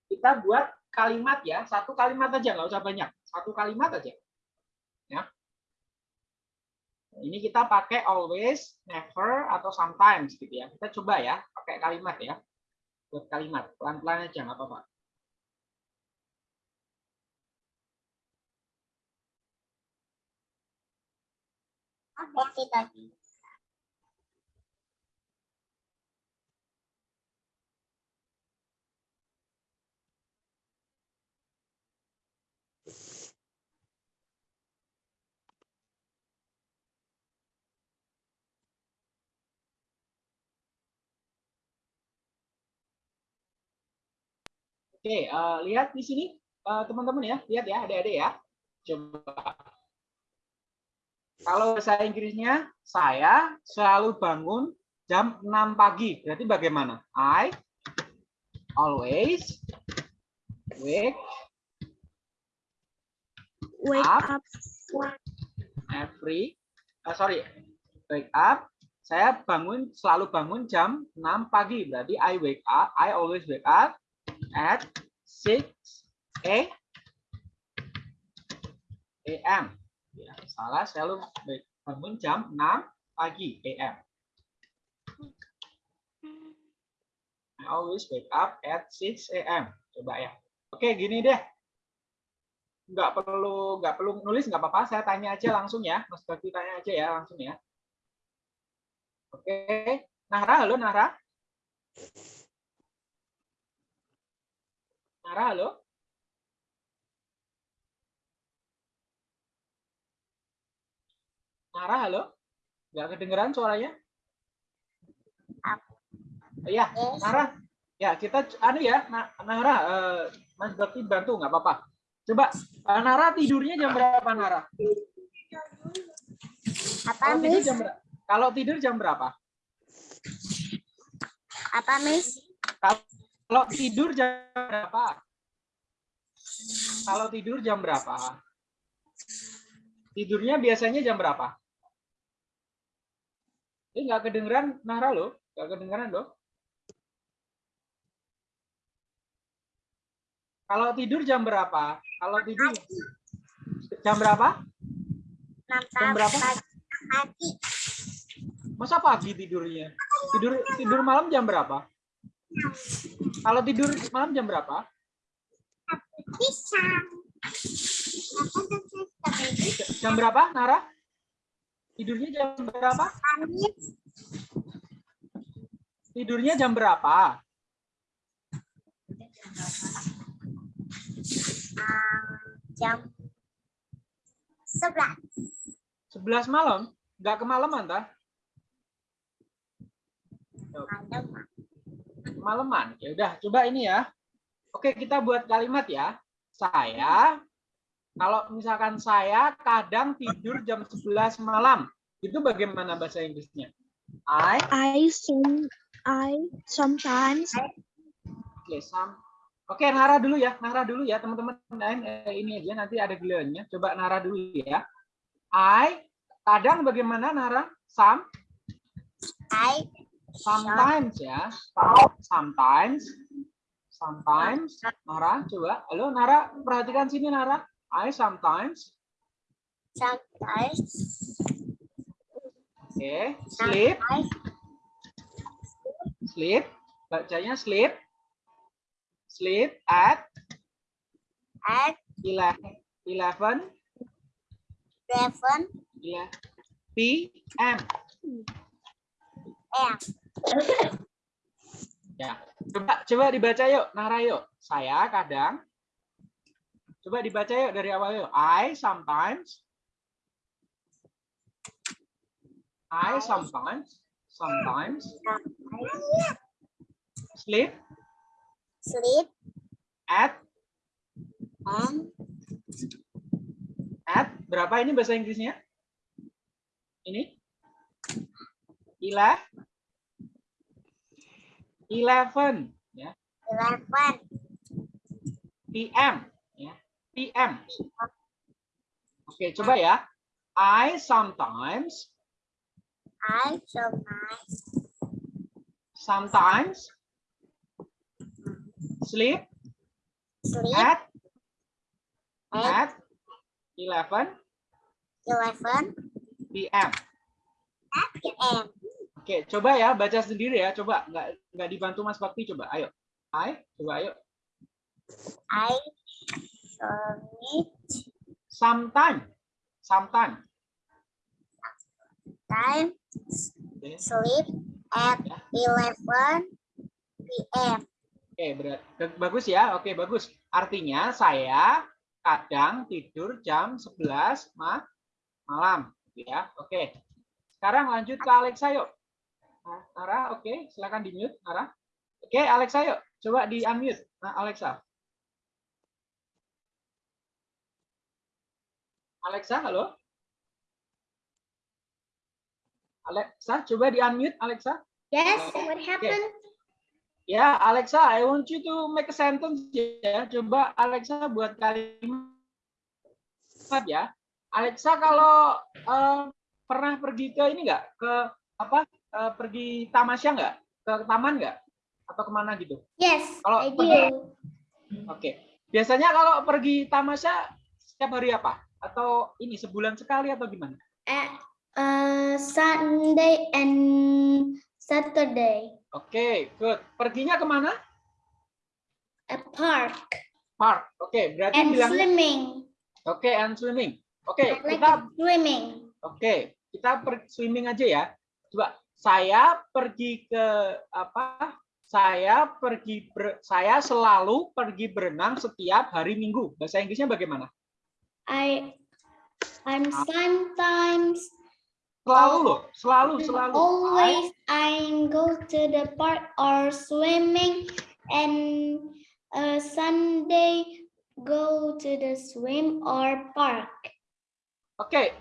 Kita buat kalimat ya, satu kalimat aja, nggak usah banyak. Satu kalimat aja. Ya. ini kita pakai always, never, atau sometimes gitu ya. Kita coba ya, pakai kalimat ya. Buat kalimat, pelan-pelan aja, nggak apa-apa. Tadi. Oke, eh, lihat di sini eh, teman-teman ya, lihat ya, adik-adik ya. Coba. Kalau bahasa Inggrisnya, saya selalu bangun jam 6 pagi. Berarti bagaimana? I always wake Wake Up. up. every eh, sorry wake up saya bangun selalu bangun jam 6 pagi berarti I wake up I always wake up at 6 a. Am ya salah selalu bangun jam 6 pagi am I always wake up at 6 am coba ya. Oke gini deh. Nggak perlu nggak perlu nulis nggak apa-apa. Saya tanya aja langsung ya. Mas Bakti tanya aja ya langsung ya. Oke. Nara halo Nara Nara halo Nara halo nggak kedengeran suaranya Iya, Yes. Nara. Ya, kita anu ya, Na- Nara, eh, Mas Bakti bantu nggak apa-apa. Coba eh, Nara tidurnya jam berapa Nara? Apa, Kalau tidur jam berapa? Kalau tidur jam berapa? Apa, Miss? Kalau tidur jam berapa? Kalau tidur jam berapa? Tidurnya biasanya jam berapa? Ini nggak kedengeran Nara loh, nggak kedengeran loh. Kalau tidur jam berapa? Kalau tidur jam berapa? Jam berapa? Pagi. Masa pagi tidurnya? Tidur tidur malam jam berapa? Kalau tidur malam jam berapa? Bisa. Jam berapa, Nara? Tidurnya jam berapa? Tidurnya jam berapa? Jam sebelas. 11 malam? Nggak kemalaman, tah? Malam. Kemalaman. Ya udah, coba ini ya. Oke, kita buat kalimat ya. Saya kalau misalkan saya kadang tidur jam 11 malam. Itu bagaimana bahasa Inggrisnya? I I some I sometimes Oke, sam. Oke, Nara dulu ya, Nara dulu ya, teman-teman eh, ini aja nanti ada gilirannya. Coba Nara dulu ya. I kadang bagaimana Nara? Some, I sometimes ya. Sometimes, sometimes. Nara, coba. Halo Nara, perhatikan sini Nara. I sometimes, sometimes oke, sleep, I sleep. Bacanya sleep, sleep at at 11, 11 eleven Yeah. PM. Ya. Coba coba dibaca yuk, Nara yuk. Saya kadang Coba dibaca yuk dari awal yuk. I sometimes I sometimes sometimes sleep Sleep at and at berapa ini bahasa Inggrisnya? Ini? Eleven. Eleven. Ya. eleven PM ya PM oke coba ya I sometimes I sometimes sometimes sleep sleep at at at 11 eleven PM Oke, coba ya baca sendiri ya. Coba nggak nggak dibantu Mas Bakti coba. Ayo. I, coba ayo. I submit Sometime. Sometime. time sleep at 11 p.m. Oke, berat. Bagus ya. Oke, bagus. Artinya saya kadang tidur jam 11 ma malam, ya. Oke. Sekarang lanjut ke Alexa yuk. Nah, Nara, oke, silakan di mute, Nara. Oke, Alexa yuk. Coba di unmute. Nah, Alexa. Alexa, halo. Alexa, coba di unmute, Alexa. Yes, what happened? Ya, Alexa, I want you to make a sentence ya. Coba Alexa buat kalimat ya. Alexa kalau eh, pernah pergi ke ini nggak? Ke apa? Eh, pergi tamasya nggak? Ke taman nggak? Atau ke mana gitu? Yes, Kalau I pergi- do. Oke. Biasanya kalau pergi tamasya setiap hari apa? Atau ini sebulan sekali atau gimana? At uh, Sunday and Saturday Oke, good. Perginya ke mana? at park Park. Oke, berarti and bilang swimming. oke and swimming. Oke, I like kita swimming. Oke, kita per swimming aja ya. Coba saya pergi ke apa? Saya pergi ber- saya selalu pergi berenang setiap hari Minggu. Bahasa Inggrisnya bagaimana? I I'm sometimes Selalu loh, selalu selalu. always I go to the park or swimming and uh, Sunday go to the swim or park. Oke.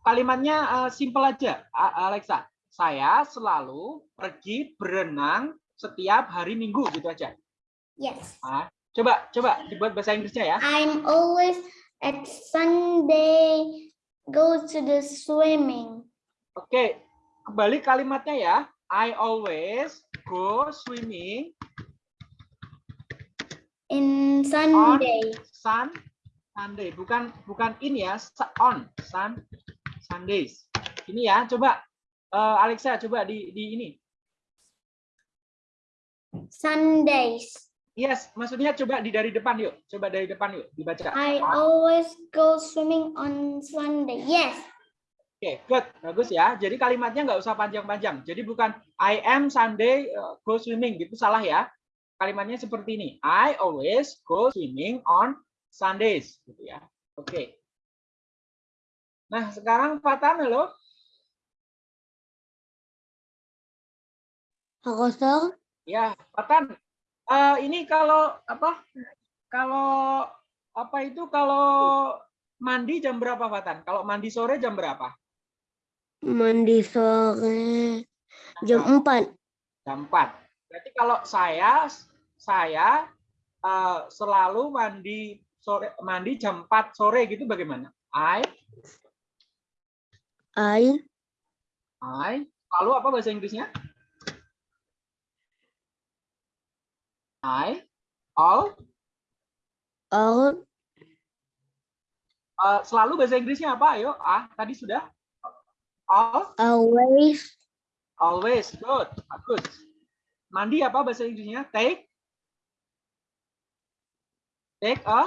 Kalimatnya eh, simple aja, A- Alexa. Saya selalu pergi berenang setiap hari Minggu gitu aja. Yes. Ah, coba coba dibuat bahasa Inggrisnya ya. I'm always at Sunday go to the swimming. Oke, kembali kalimatnya ya. I always go swimming In Sunday. sun Sunday. Bukan bukan ini ya, on sun Sundays. Ini ya, coba eh, Alexa coba di di ini. Sundays. Yes, maksudnya coba di dari depan yuk. Coba dari depan yuk dibaca. I always go swimming on Sunday. Yes. Oke, good. Bagus ya. Jadi kalimatnya nggak usah panjang-panjang. Jadi bukan I am Sunday uh, go swimming gitu salah ya. Kalimatnya seperti ini. I always go swimming on Sundays gitu ya. Oke. Nah, sekarang Fatan halo. Kosong. Ya, Fatan. eh, ini kalau apa? Kalau apa itu kalau mandi jam berapa Fatan? Kalau mandi sore jam berapa? Mandi sore jam 4. jam 4. Berarti kalau saya saya eh, selalu mandi sore mandi jam 4 sore gitu bagaimana? I I I lalu apa bahasa Inggrisnya? I all all eh, selalu bahasa Inggrisnya apa? Ayo, ah tadi sudah all always always good bagus. Mandi apa bahasa Inggrisnya? Take take a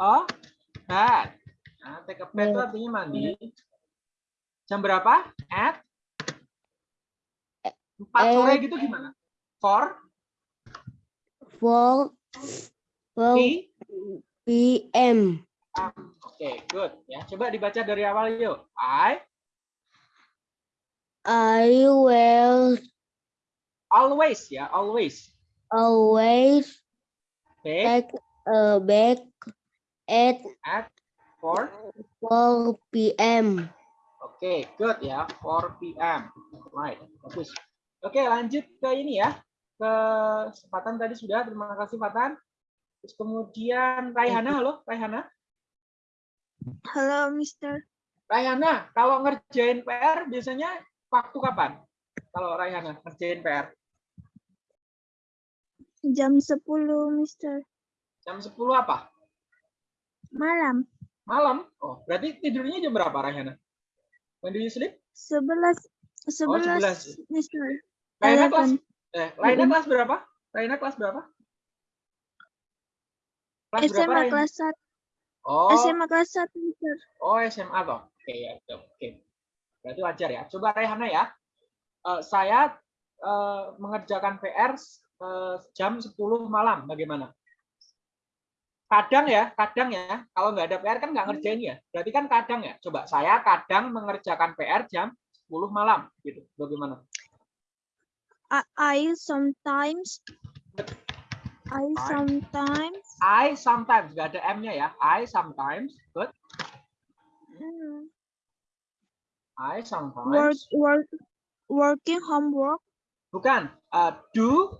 a bath. Nah, take a bath itu artinya mandi. Jam berapa? At 4 sore gitu gimana? For four four p.m. Oke, good. Ya, coba dibaca dari awal yuk. I I will always ya, always always take take a bath at at 4 4 p.m. Oke, good ya. 4 p.m. Right, bagus. Oke, lanjut ke ini ya. Ke Fatan tadi sudah. Terima kasih Fatan. Terus kemudian Raihana, halo Raihana. Hello, Mister. Raihana, kalau ngerjain PR biasanya waktu kapan? Kalau Raihana ngerjain PR Jam 10, Mister. jam 10 apa? Malam. Malam. Oh, berarti tidurnya jam berapa Raihana? When do you sleep? Sebelas, Oh, sebelas, 11. Mister. Raina kelas. Eh kelas berapa? Raina kelas berapa? Kelas berapa SMA Raina? kelas satu. Oh, SMA kelas satu, Mister. oh SMA toh. Oke ya, oke. oke. Berarti wajar ya. Coba Raihana ya. Eh, saya eh, mengerjakan PR eh, jam 10 malam. Bagaimana? Kadang ya, kadang ya. Kalau nggak ada PR kan nggak ngerjain ya. Berarti kan kadang ya. Coba saya kadang mengerjakan PR jam 10 malam. Gitu. Bagaimana? I, I sometimes. I sometimes. I sometimes nggak ada M-nya ya. I sometimes. Good. mm, I work, sometimes. work, working homework. Bukan. eh, do.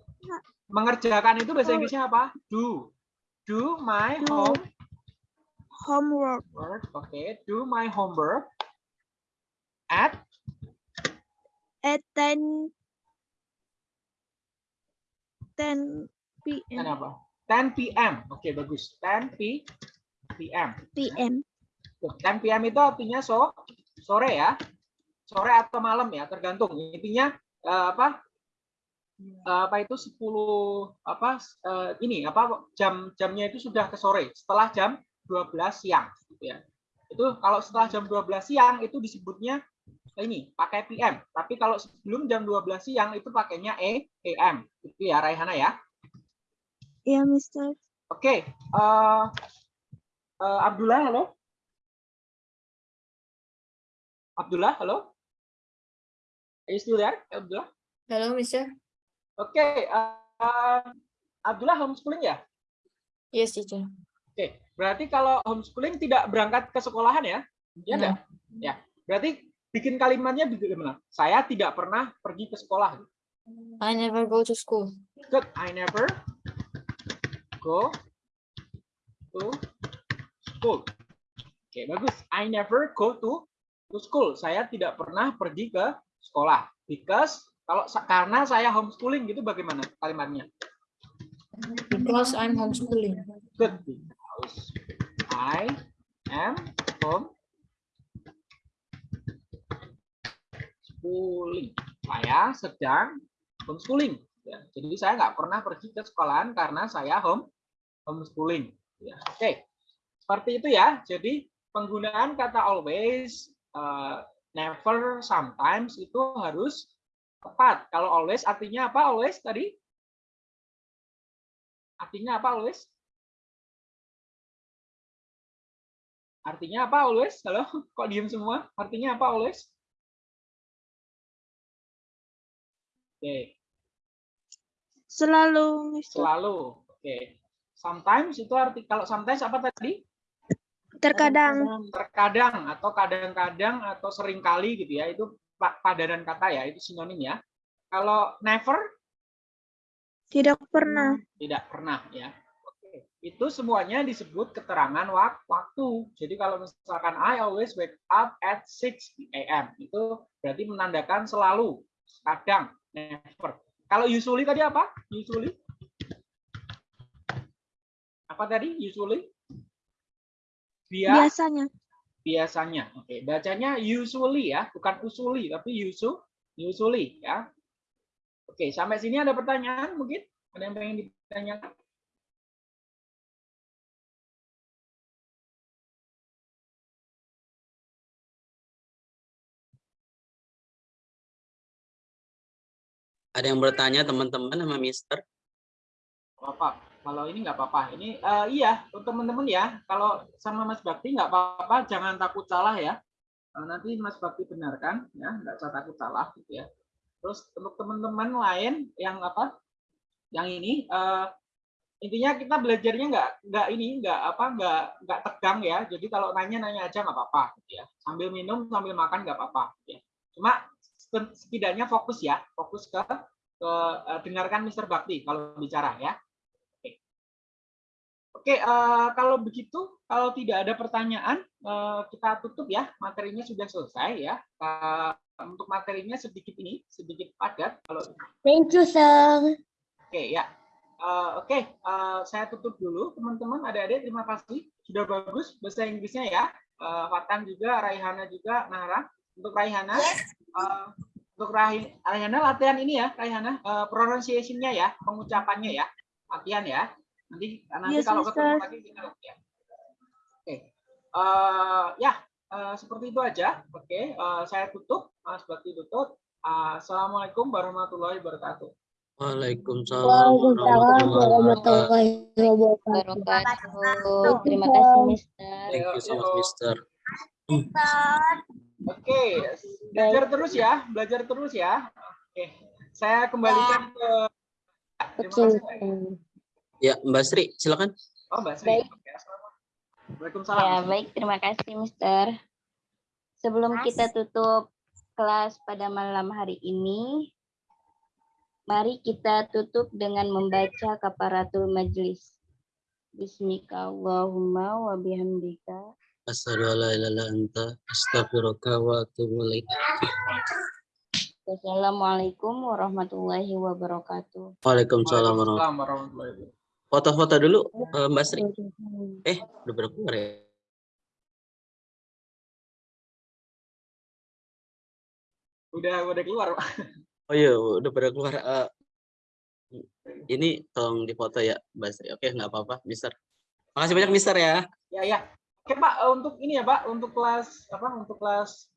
Mengerjakan itu bahasa Oh. Inggrisnya apa? Do. Do my Do. home Homework work. Oke. Do my homework at at 10 10 p.m. Kenapa? 10 p.m. Oke, bagus. 10 p p.m. p.m. Good. 10 p.m. itu artinya so sore ya. Sore atau malam ya, tergantung. Intinya eh, apa? Eh, apa itu 10 apa eh, ini apa jam jamnya itu sudah ke sore setelah jam 12 siang gitu ya. Itu kalau setelah jam 12 siang itu disebutnya ini pakai PM. Tapi kalau sebelum jam 12 siang itu pakainya E AM. Itu ya Raihana ya. Ya, Mister. Oke, eh, eh, Abdullah, halo. Abdullah, halo. Are you still there, Abdullah? Hello, Mister. Oke, eh, Abdullah homeschooling ya? Yes, teacher. Oke, berarti kalau homeschooling tidak berangkat ke sekolahan ya? Ya enggak? Ya, berarti bikin kalimatnya bagaimana? Saya tidak pernah pergi ke sekolah. I never go to school. Good, I never go to school. Oke, bagus. I never go to to school. Saya tidak pernah pergi ke sekolah. Because kalau karena saya homeschooling gitu bagaimana kalimatnya? Because I'm homeschooling. Good. Because I am home schooling. Saya sedang homeschooling. Ya, jadi saya nggak pernah pergi ke sekolahan karena saya home homeschooling. Ya, Oke, seperti itu ya. Jadi penggunaan kata always, eh, never, sometimes itu harus tepat. Kalau always artinya apa? Always tadi? Artinya apa always? Artinya apa always? Halo, kok diem semua? Artinya apa always? Oke, Selalu, Mister. selalu. Oke. Sometimes itu arti kalau sometimes apa tadi? Terkadang. Terkadang atau kadang-kadang atau sering kali gitu ya. Itu pa- padanan kata ya, itu sinonim ya. Kalau never Tidak pernah. tidak pernah ya. Oke. Itu semuanya disebut keterangan wak- waktu. Jadi kalau misalkan I always wake up at 6 a.m. itu berarti menandakan selalu, kadang, never. Kalau usually tadi apa? Usually? Apa tadi? Usually? Dia Biasanya. biasanya. Oke, bacanya usually ya, bukan usuli tapi usu usually ya. Oke, sampai sini ada pertanyaan mungkin? Ada yang pengen ditanyakan? Ada yang bertanya teman-teman sama Mister? Bapak, kalau ini nggak apa-apa. Ini eh, iya, teman-teman ya, kalau sama Mas Bakti nggak apa-apa, jangan takut salah ya. Eh, nanti Mas Bakti benarkan ya, nggak usah takut salah gitu ya. Terus untuk teman-teman lain yang apa? Yang ini eh, intinya kita belajarnya nggak nggak ini nggak apa nggak nggak tegang ya. Jadi kalau nanya nanya aja nggak apa-apa gitu ya. Sambil minum sambil makan nggak apa-apa. gitu ya. Cuma setidaknya fokus ya, fokus ke ke eh, dengarkan Mr. Bakti kalau bicara ya. Oke, eh, kalau begitu, kalau tidak ada pertanyaan, eh, kita tutup ya. Materinya sudah selesai ya. Eh, untuk materinya sedikit ini, sedikit padat. Kalau Thank you, sir. oke ya. Eh, oke, eh, saya tutup dulu, teman-teman. Adik-adik, terima kasih. Sudah bagus bahasa Inggrisnya ya. Eh, Fatan juga, Raihana juga, Nara untuk Raihana. Eh, untuk Rai- Raihana latihan ini ya, Raihana, eh, pronunciation-nya ya, pengucapannya ya, latihan ya. Nanti nanti Yes, kalau ketemu Mister. lagi kita latihan. Oke, Eh, ya eh, seperti itu aja. Oke, eh, saya tutup, eh, seperti tutup. Eh, Assalamualaikum warahmatullahi wabarakatuh. Waalaikumsalam warahmatullahi wabarakatuh. warahmatullahi Wabarakatuh. Terima kasih, Mister. Thank you so much, Mister. Oke, belajar terus ya, belajar terus ya. Oke, saya kembalikan ke. Terima Oke. kasih. Ya, Mbak Sri, silakan. Oh, Mbak Sri. Waalaikumsalam. Ya, baik. Terima kasih, Mister. Sebelum kita tutup kelas pada malam hari ini, mari kita tutup dengan membaca kaparatul majlis. Bismika Allahumma wa bihamdika. Asyhadu an la ilaha illa anta astaghfiruka wa atubu ilaik. Wassalamualaikum warahmatullahi wabarakatuh. Waalaikumsalam warahmatullahi wabarakatuh. Foto-foto dulu, eh, Mbak Sri. Eh, udah pada keluar ya? Udah udah keluar, Pak. Oh iya, udah pada keluar. Eh, ini tolong difoto ya, Mbak Sri. Oke, nggak apa-apa, Mister. Makasih banyak, Mister ya. Ya, ya. Oke, Pak, eh, untuk ini ya, Pak, untuk kelas apa? Untuk kelas